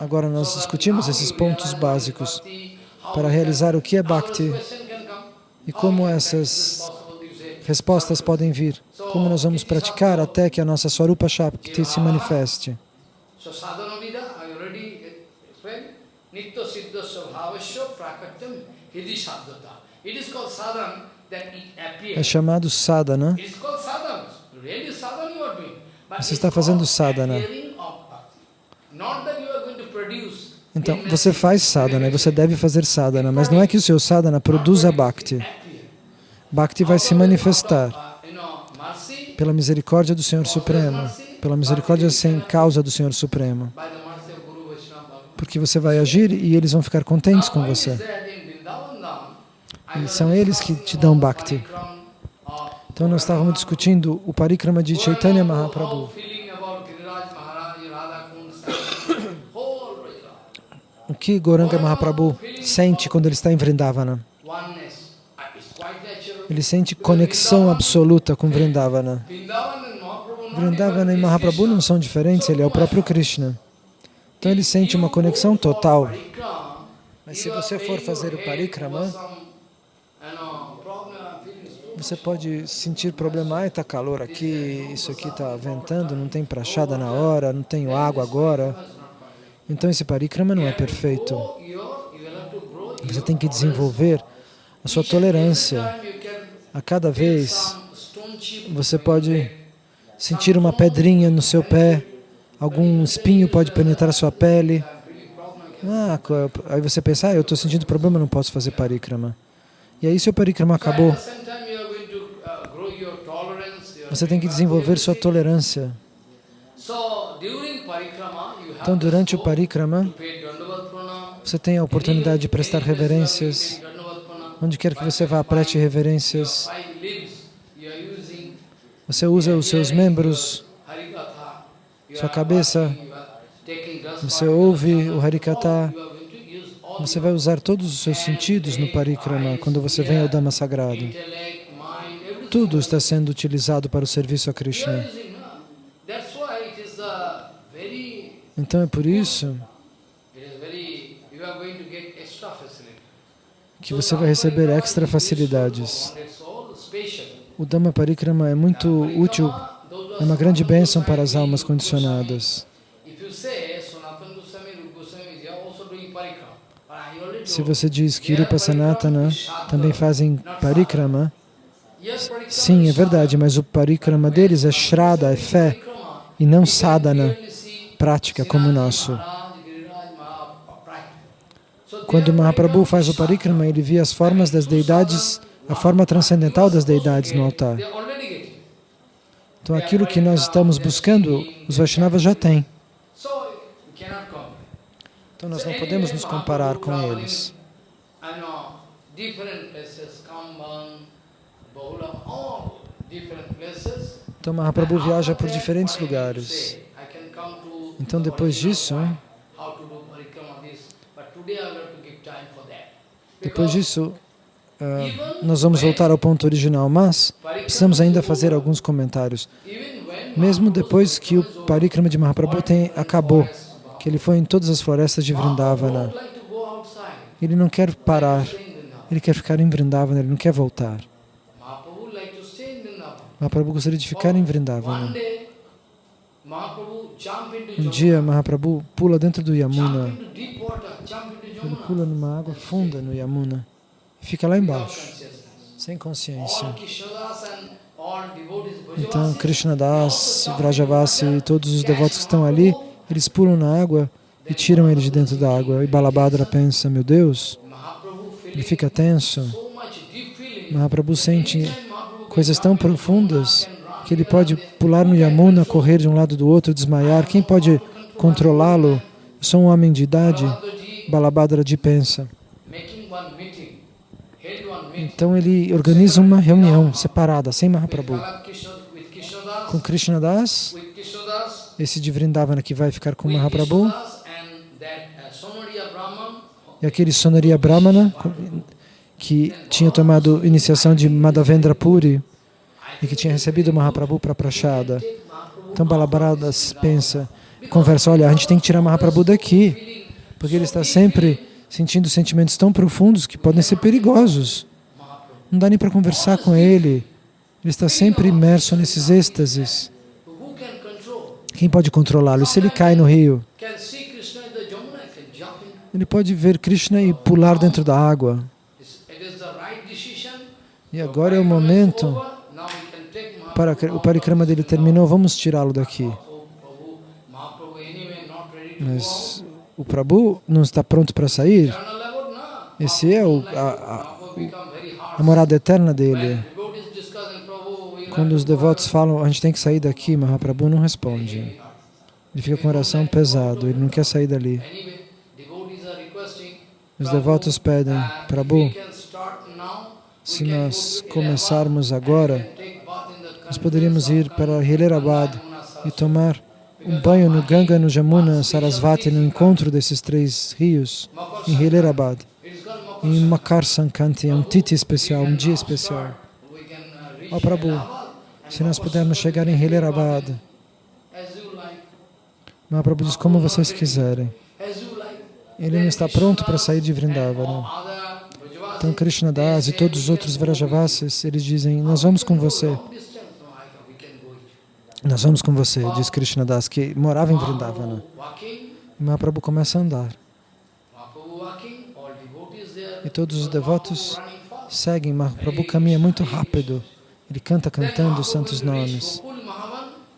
A: agora nós discutimos esses pontos básicos para realizar o que é Bhakti e como essas respostas podem vir. Como nós vamos praticar até que a nossa Swarupa Shakti se manifeste. É chamado sadhana. Você está fazendo sadhana. Então, você faz sadhana, você deve fazer sadhana, mas não é que o seu sadhana produza bhakti. Bhakti vai se manifestar pela misericórdia do Senhor Supremo, pela misericórdia sem causa do Senhor Supremo. Porque você vai agir e eles vão ficar contentes com você. E são eles que te dão Bhakti. Então nós estávamos discutindo o parikrama de Chaitanya Mahaprabhu. O que Goranga Mahaprabhu sente quando ele está em Vrindavana? Ele sente conexão absoluta com Vrindavana. Vrindavana e Mahaprabhu não são diferentes, ele é o próprio Krishna. Então ele sente uma conexão total. Mas se você for fazer o parikrama, você pode sentir problema, está calor aqui, isso aqui está ventando, não tem prachada na hora, não tenho água agora. Então esse parikrama não é perfeito. Você tem que desenvolver a sua tolerância a cada vez você pode sentir uma pedrinha no seu pé, algum espinho pode penetrar a sua pele. Ah, aí você pensa, ah, eu estou sentindo problema, não posso fazer parikrama. E aí seu parikrama acabou. Você tem que desenvolver sua tolerância. Então, durante o parikrama, você tem a oportunidade de prestar reverências. Onde quer que você vá, preste reverências. Você usa os seus membros, sua cabeça, você ouve o Harikata, você vai usar todos os seus sentidos no parikrama quando você vem ao Dhamma sagrado. Tudo está sendo utilizado para o serviço a Krishna. Então é por isso que você vai receber extra facilidades. O Dhamma Parikrama é muito útil, é uma grande bênção para as almas condicionadas. Se você diz que Rupa Sanatana também fazem parikrama, sim, é verdade, mas o parikrama deles é Shraddha, é fé, e não sadhana, prática como o nosso. Quando Mahaprabhu faz o parikrama, ele vê as formas das deidades, a forma transcendental das deidades no altar. Então aquilo que nós estamos buscando, os Vaishnavas já têm. Então nós não podemos nos comparar com eles. Então Mahaprabhu viaja por diferentes lugares. Então depois disso, depois disso, uh, nós vamos voltar ao ponto original, mas precisamos ainda fazer alguns comentários. Mesmo depois que o parikrama de Mahaprabhu tem, acabou, que ele foi em todas as florestas de Vrindavana. Ele não quer parar, ele quer ficar em Vrindavana, ele não quer voltar. Mahaprabhu gostaria de ficar em Vrindavana. Um dia Mahaprabhu pula dentro do Yamuna. Ele pula numa água funda no Yamuna fica lá embaixo, sem consciência. Então Krishna Das, Vrajavasi e todos os devotos que estão ali eles pulam na água e tiram ele de dentro da água. E Balabhadra pensa, meu Deus, ele fica tenso. Mahaprabhu sente coisas tão profundas que ele pode pular no Yamuna, correr de um lado do outro, desmaiar. Quem pode controlá-lo? Sou um homem de idade. Balabhadra pensa. Então ele organiza uma reunião separada, sem Mahaprabhu. Com Krishna Das esse de Vrindavana que vai ficar com Mahaprabhu, e aquele Sonaria Brahmana, que tinha tomado iniciação de Madhavendra Puri e que tinha recebido Mahaprabhu para Prashada. Então Balabharada pensa, conversa, olha, a gente tem que tirar Mahaprabhu daqui, porque ele está sempre sentindo sentimentos tão profundos que podem ser perigosos. Não dá nem para conversar com ele, ele está sempre imerso nesses êxtases. Quem pode controlá-lo? Se ele cai no rio, ele pode ver Krishna e pular dentro da água. E agora é o momento para o parikrama dele terminou, vamos tirá-lo daqui. Mas o Prabhu não está pronto para sair. Esse é o, a, a, a morada eterna dele. Quando os devotos falam, a gente tem que sair daqui, Mahaprabhu não responde. Ele fica com o coração pesado, ele não quer sair dali. Os devotos pedem, Prabhu, se nós começarmos agora, nós poderíamos ir para Hilerabad e tomar um banho no Ganga, no Jamuna, Sarasvati, no encontro desses três rios, em Hilerabad. Em Makar Sankanti, é um titi especial, um dia especial. Ó Prabhu, se nós pudermos chegar em Hilerabad. Mahaprabhu diz, como vocês quiserem. Ele não está pronto para sair de Vrindavana. Então Krishna Das e todos os outros Vrajavasis, eles dizem, nós vamos com você. Nós vamos com você, diz Krishna Das, que morava em Vrindavana. E Mahaprabhu começa a andar. E todos os devotos seguem. Mahaprabhu caminha muito rápido. Ele canta cantando os santos nomes.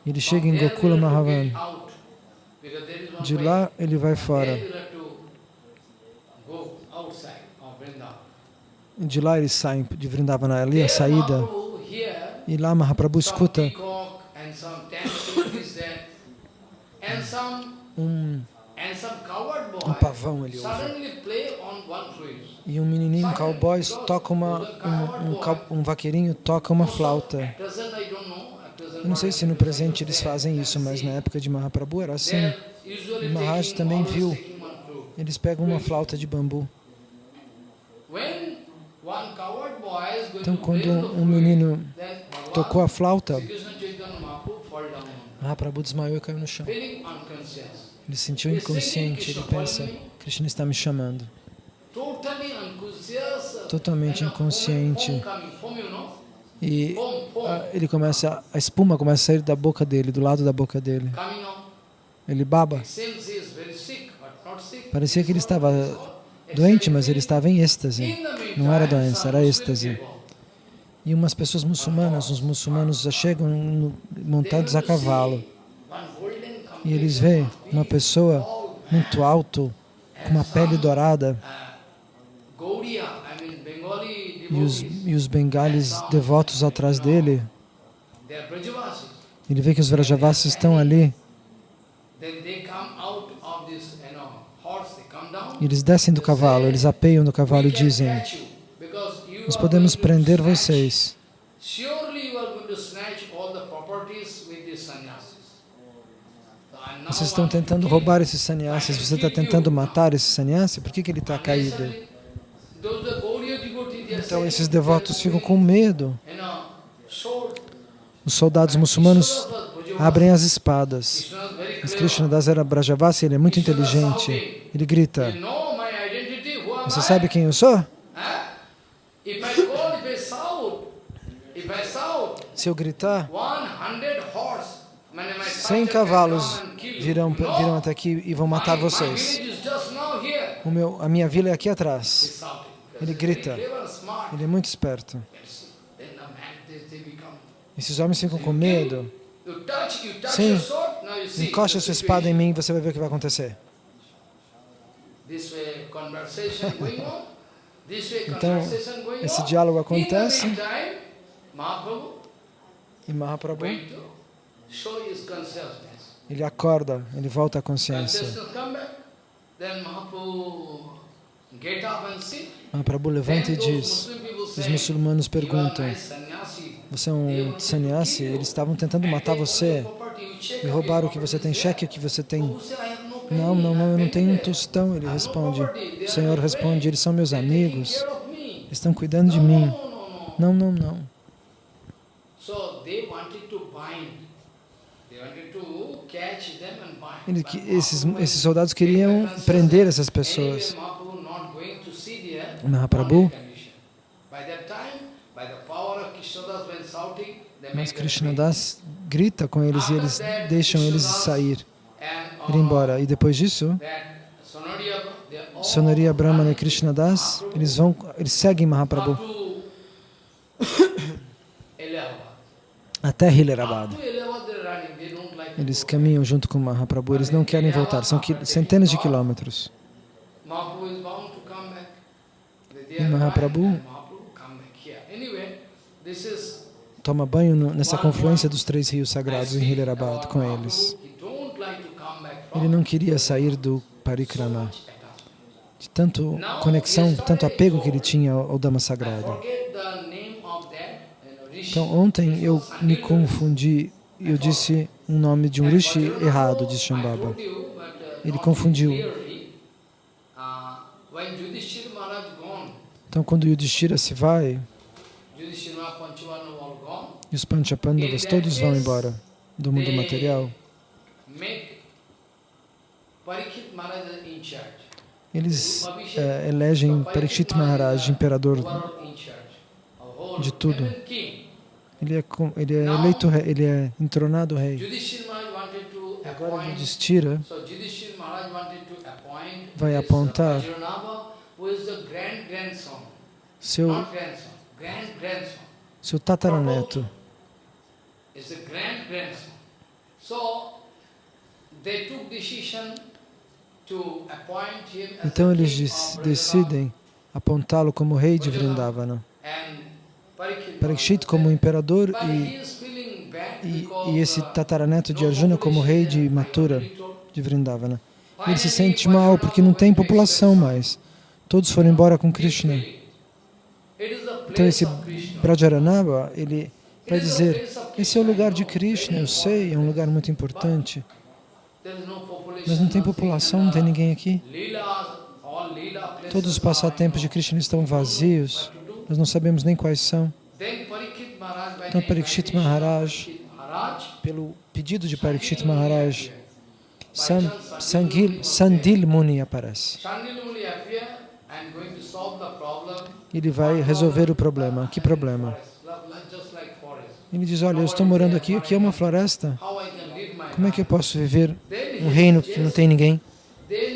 A: Ele chega em Gokula Mahavan. De lá ele vai fora. De lá ele sai de Vrindavana, ali a saída. E lá Mahaprabhu escuta um, um pavão ele ouve. E um menininho, um cowboy, toca uma, um, um, um vaqueirinho toca uma flauta. Eu não sei se no presente eles fazem isso, mas na época de Mahaprabhu era assim. E Maharaj também viu. Eles pegam uma flauta de bambu. Então, quando um menino tocou a flauta, Mahaprabhu desmaiou e caiu no chão. Ele sentiu inconsciente, ele pensa, Krishna está me chamando. Totalmente inconsciente. E ele começa, a espuma começa a sair da boca dele, do lado da boca dele. Ele baba. Parecia que ele estava doente, mas ele estava em êxtase. Não era doença, era êxtase. E umas pessoas muçulmanas, os muçulmanos já chegam montados a cavalo. E eles veem uma pessoa muito alto, com uma pele dourada. E os, e os bengalis devotos atrás dele. Ele vê que os Vrajavasis estão ali. Eles descem do cavalo, eles apeiam do cavalo e dizem, nós podemos prender vocês. Vocês estão tentando roubar esses sannyasis, você está tentando matar esse sannyasi? Por que, que ele está caído? Então esses devotos ficam com medo. Os soldados muçulmanos abrem as espadas. Mas Krishna Das era Brajavasi, ele é muito inteligente. Ele grita, você sabe quem eu sou? Se eu gritar, 100 cavalos virão, virão até aqui e vão matar vocês. O meu, a minha vila é aqui atrás. Ele grita. Ele é muito esperto. Esses homens ficam com medo. Sim, encoste a sua espada em mim e você vai ver o que vai acontecer. Então, esse diálogo acontece. e Mahaprabhu ele acorda, ele volta à consciência. Mahaprabhu levanta e diz, os muçulmanos perguntam, você é um sannyasi? Eles estavam tentando matar você e roubaram o que você tem, cheque o que você tem. Não, não, não, eu não tenho um tostão, ele responde. O Senhor responde, eles são meus amigos, estão cuidando de mim. Não, não, não. Ele, esses, esses soldados queriam prender essas pessoas. Mahaprabhu, mas Krishnadas grita com eles e eles deixam eles sair, ir embora. E depois disso, Sonaria Brahmana e Krishnadas, eles vão, eles seguem Mahaprabhu até Hilarabad. Eles caminham junto com Mahaprabhu, eles não querem voltar, são centenas de quilômetros. E Mahaprabhu toma banho nessa confluência dos três rios sagrados em Hilarabad com eles. Ele não queria sair do Parikrama, de tanto conexão, tanto apego que ele tinha ao Dhamma sagrado. Então, ontem eu me confundi, eu disse um nome de um rishi errado, disse Shambhava. Ele confundiu. Então, quando Yudhishthira se vai, e os Panchapandavas todos vão embora do mundo material, eles é, elegem Parikshit Maharaj imperador de tudo. Ele é, ele é eleito rei, ele é entronado rei. Agora Yudhishthira vai apontar seu, seu tataraneto. Então eles decidem apontá-lo como rei de Vrindavana. Parikshit como imperador e, e, e, esse tataraneto de Arjuna como rei de Mathura. de Vrindavana. Ele se sente mal porque não tem população mais. Todos foram embora com Krishna. Então esse Brajaranaba, ele vai dizer, esse é o lugar de Krishna, eu sei, é um lugar muito importante. Mas não tem população, não tem ninguém aqui. Todos os passatempos de Krishna estão vazios, nós não sabemos nem quais são. Então Parikshit Maharaj, pelo pedido de Parikshit Maharaj, Sandil Muni aparece. Ele vai resolver o problema. Que problema? Ele diz, olha, eu estou morando aqui, aqui é uma floresta. Como é que eu posso viver um reino que não tem ninguém?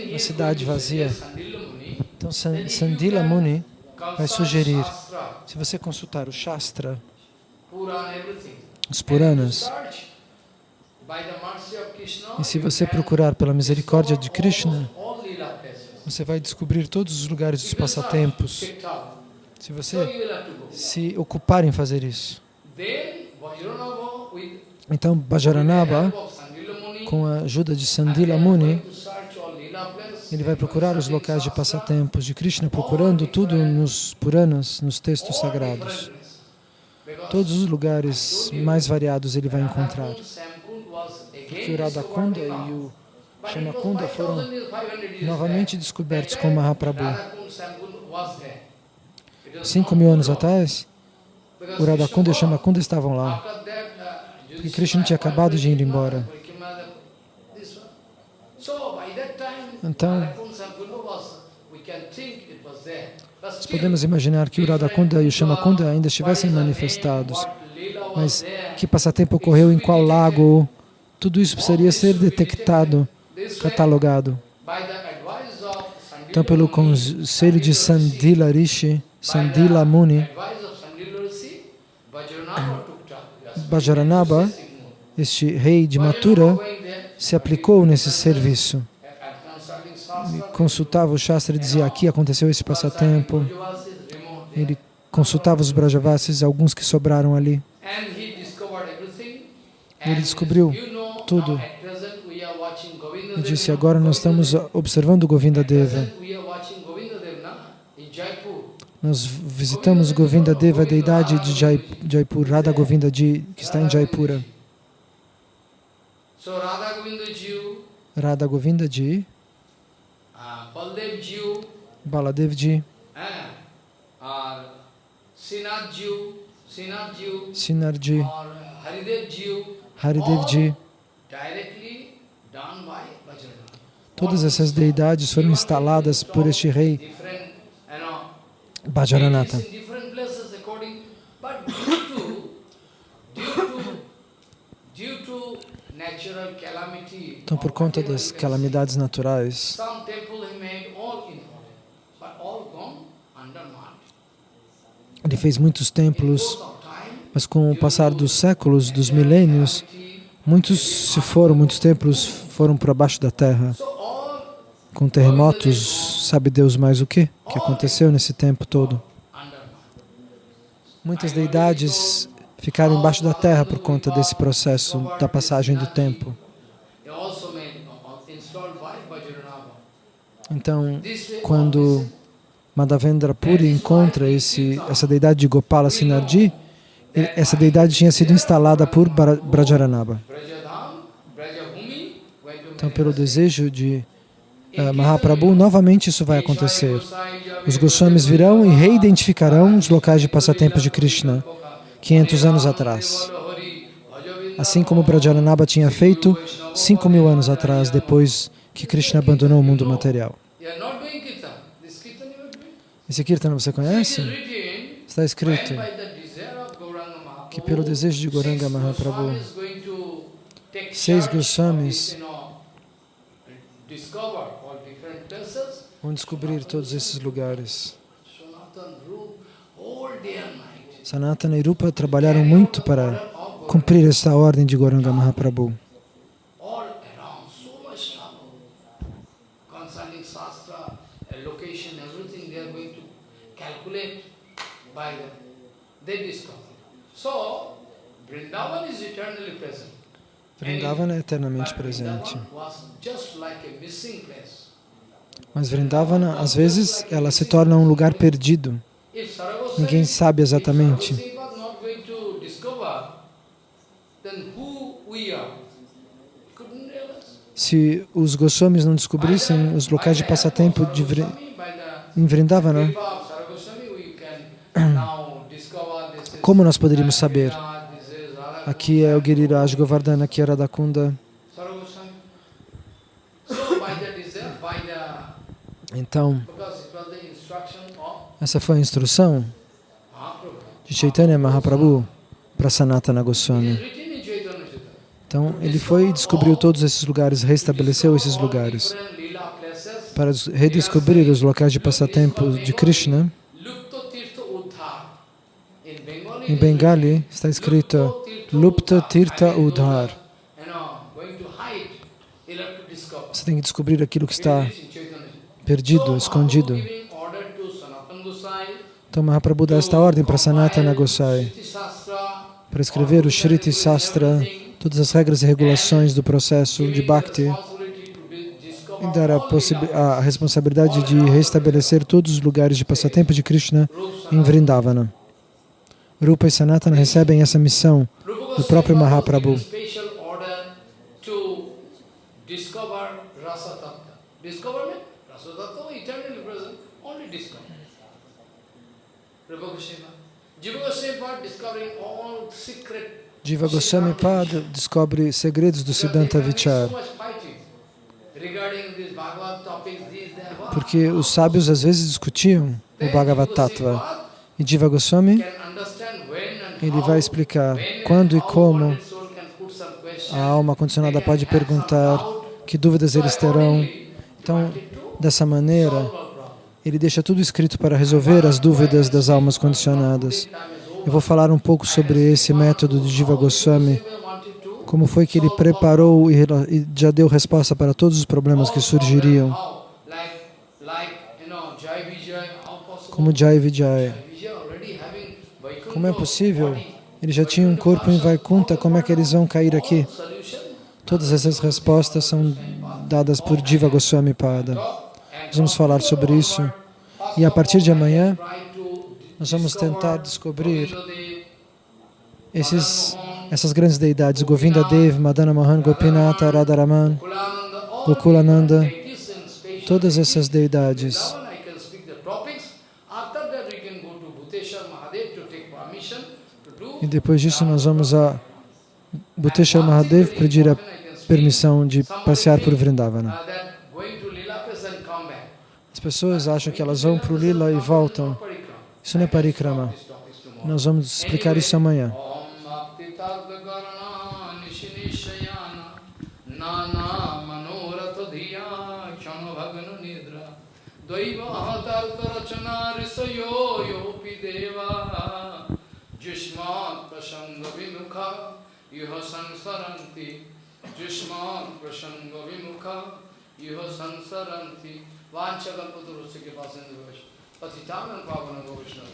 A: Uma cidade vazia. Então Sandila Muni vai sugerir, se você consultar o Shastra, os Puranas, e se você procurar pela misericórdia de Krishna, você vai descobrir todos os lugares dos passatempos. Se você se ocupar em fazer isso. Então, Bajaranaba, com a ajuda de Sandila Muni, ele vai procurar os locais de passatempos de Krishna, procurando tudo nos Puranas, nos textos sagrados. Todos os lugares mais variados ele vai encontrar. Porque o Radhakunda e o Shamakunda foram novamente descobertos com Mahaprabhu. Cinco mil anos atrás, o Radhakunda e Shamakunda estavam lá. Porque Krishna tinha acabado de ir embora. Então, nós podemos imaginar que o Radhakunda e o Shamakunda ainda estivessem manifestados. Mas que passatempo ocorreu em qual lago? Tudo isso precisaria ser detectado, catalogado. Então, pelo conselho de Sandila Rishi, Sandila Muni, Bajaranaba, este rei de Mathura, se aplicou nesse serviço. Consultava o Shastra e dizia, aqui aconteceu esse passatempo. Ele consultava os Brajavasis, alguns que sobraram ali. Ele descobriu tudo. E disse, agora nós estamos observando Govinda Deva. Nós visitamos Govinda Deva, a deidade de Jaipur, Radha Govinda Ji, que está em Jaipura. Radha Govinda Ji, Baladev Ji, Sinar Ji, Haridev Ji. Todas essas deidades foram instaladas por este rei Bhajaranatha. Então, por conta das calamidades naturais, ele fez muitos templos, mas com o passar dos séculos, dos milênios, muitos se foram, muitos templos foram para baixo da terra. Com terremotos, sabe Deus mais o que, que aconteceu nesse tempo todo. Muitas deidades ficaram embaixo da terra por conta desse processo da passagem do tempo. Então, quando Madhavendra Puri encontra esse, essa deidade de Gopala Sinarji, essa deidade tinha sido instalada por Brajaranaba. Então, pelo desejo de uh, Mahaprabhu, novamente isso vai acontecer. Os Goswamis virão e reidentificarão os locais de passatempos de Krishna, 500 anos atrás. Assim como Brajaranaba tinha feito 5 mil anos atrás, depois que Krishna abandonou o mundo material. Esse Kirtana você conhece? Está escrito que pelo desejo de Goranga Mahaprabhu, seis Goswamis vão descobrir todos esses lugares. Sanatana e Rupa trabalharam muito para cumprir esta ordem de Goranga Mahaprabhu.
B: Vrindavana é eternamente
A: But
B: presente.
A: Vrindavan was like a missing place.
B: Mas Vrindavana, às vezes, ela se torna um lugar perdido. Ninguém sabe exatamente. Se os Goswamis não descobrissem os locais de passatempo de Vri- em Vrindavana, como nós poderíamos saber? Aqui é o Giriraj Govardhana, aqui é Radhakunda. Então, essa foi a instrução de Chaitanya Mahaprabhu para Sanatana Goswami. Então, ele foi e descobriu todos esses lugares, restabeleceu esses lugares. Para des- redescobrir os locais de passatempo de Krishna, em Bengali está escrito Lupta Tirtha Udhar. Você tem que descobrir aquilo que está perdido, escondido. Então Mahaprabhu dá esta ordem para Sanatana Gosai, para escrever o Shriti Sastra, todas as regras e regulações do processo de Bhakti, e dar a, a responsabilidade de restabelecer todos os lugares de passatempo de Krishna em Vrindavana. Rupa e Sanatana recebem essa missão do próprio Mahaprabhu.
A: Rupa Goswami.
B: Pada descobre segredos do Siddhanta Vichar, porque os sábios às vezes discutiam o Bhagavad Tattva. E Jiva Goswami,
A: Can understand when and
B: ele vai explicar quando e como a alma condicionada pode perguntar que dúvidas eles terão. Então, dessa maneira, ele deixa tudo escrito para resolver as dúvidas das almas condicionadas. Eu vou falar um pouco sobre esse método de Jiva Goswami, como foi que ele preparou e já deu resposta para todos os problemas que surgiriam,
A: How? Like, like,
B: Como é possível?
A: body.
B: Ele já tinha um corpo em Vaikunta, como é que eles vão cair aqui? Todas essas respostas são dadas por Jiva Goswami Pada. Nós vamos falar sobre isso. E a partir de amanhã, nós vamos tentar descobrir esses, essas grandes deidades, Govinda Dev, Madana Mohan, Gopinata, Radharaman, Gokulananda, todas essas deidades. E depois disso nós vamos a Bhuteshwar Mahadev pedir a permissão de passear por Vrindavana. As pessoas acham que elas vão para o Lila e voltam. Isso não é parikrama. Nós vamos explicar isso amanhã.
A: Bhakti Jushmat Prasanga Vimukha Yuha Sansaranti Jushmat Prasanga Vimukha Yuha Sansaranti Vanchakalpaturusya Kipasindu Patitanam Pavana Govishna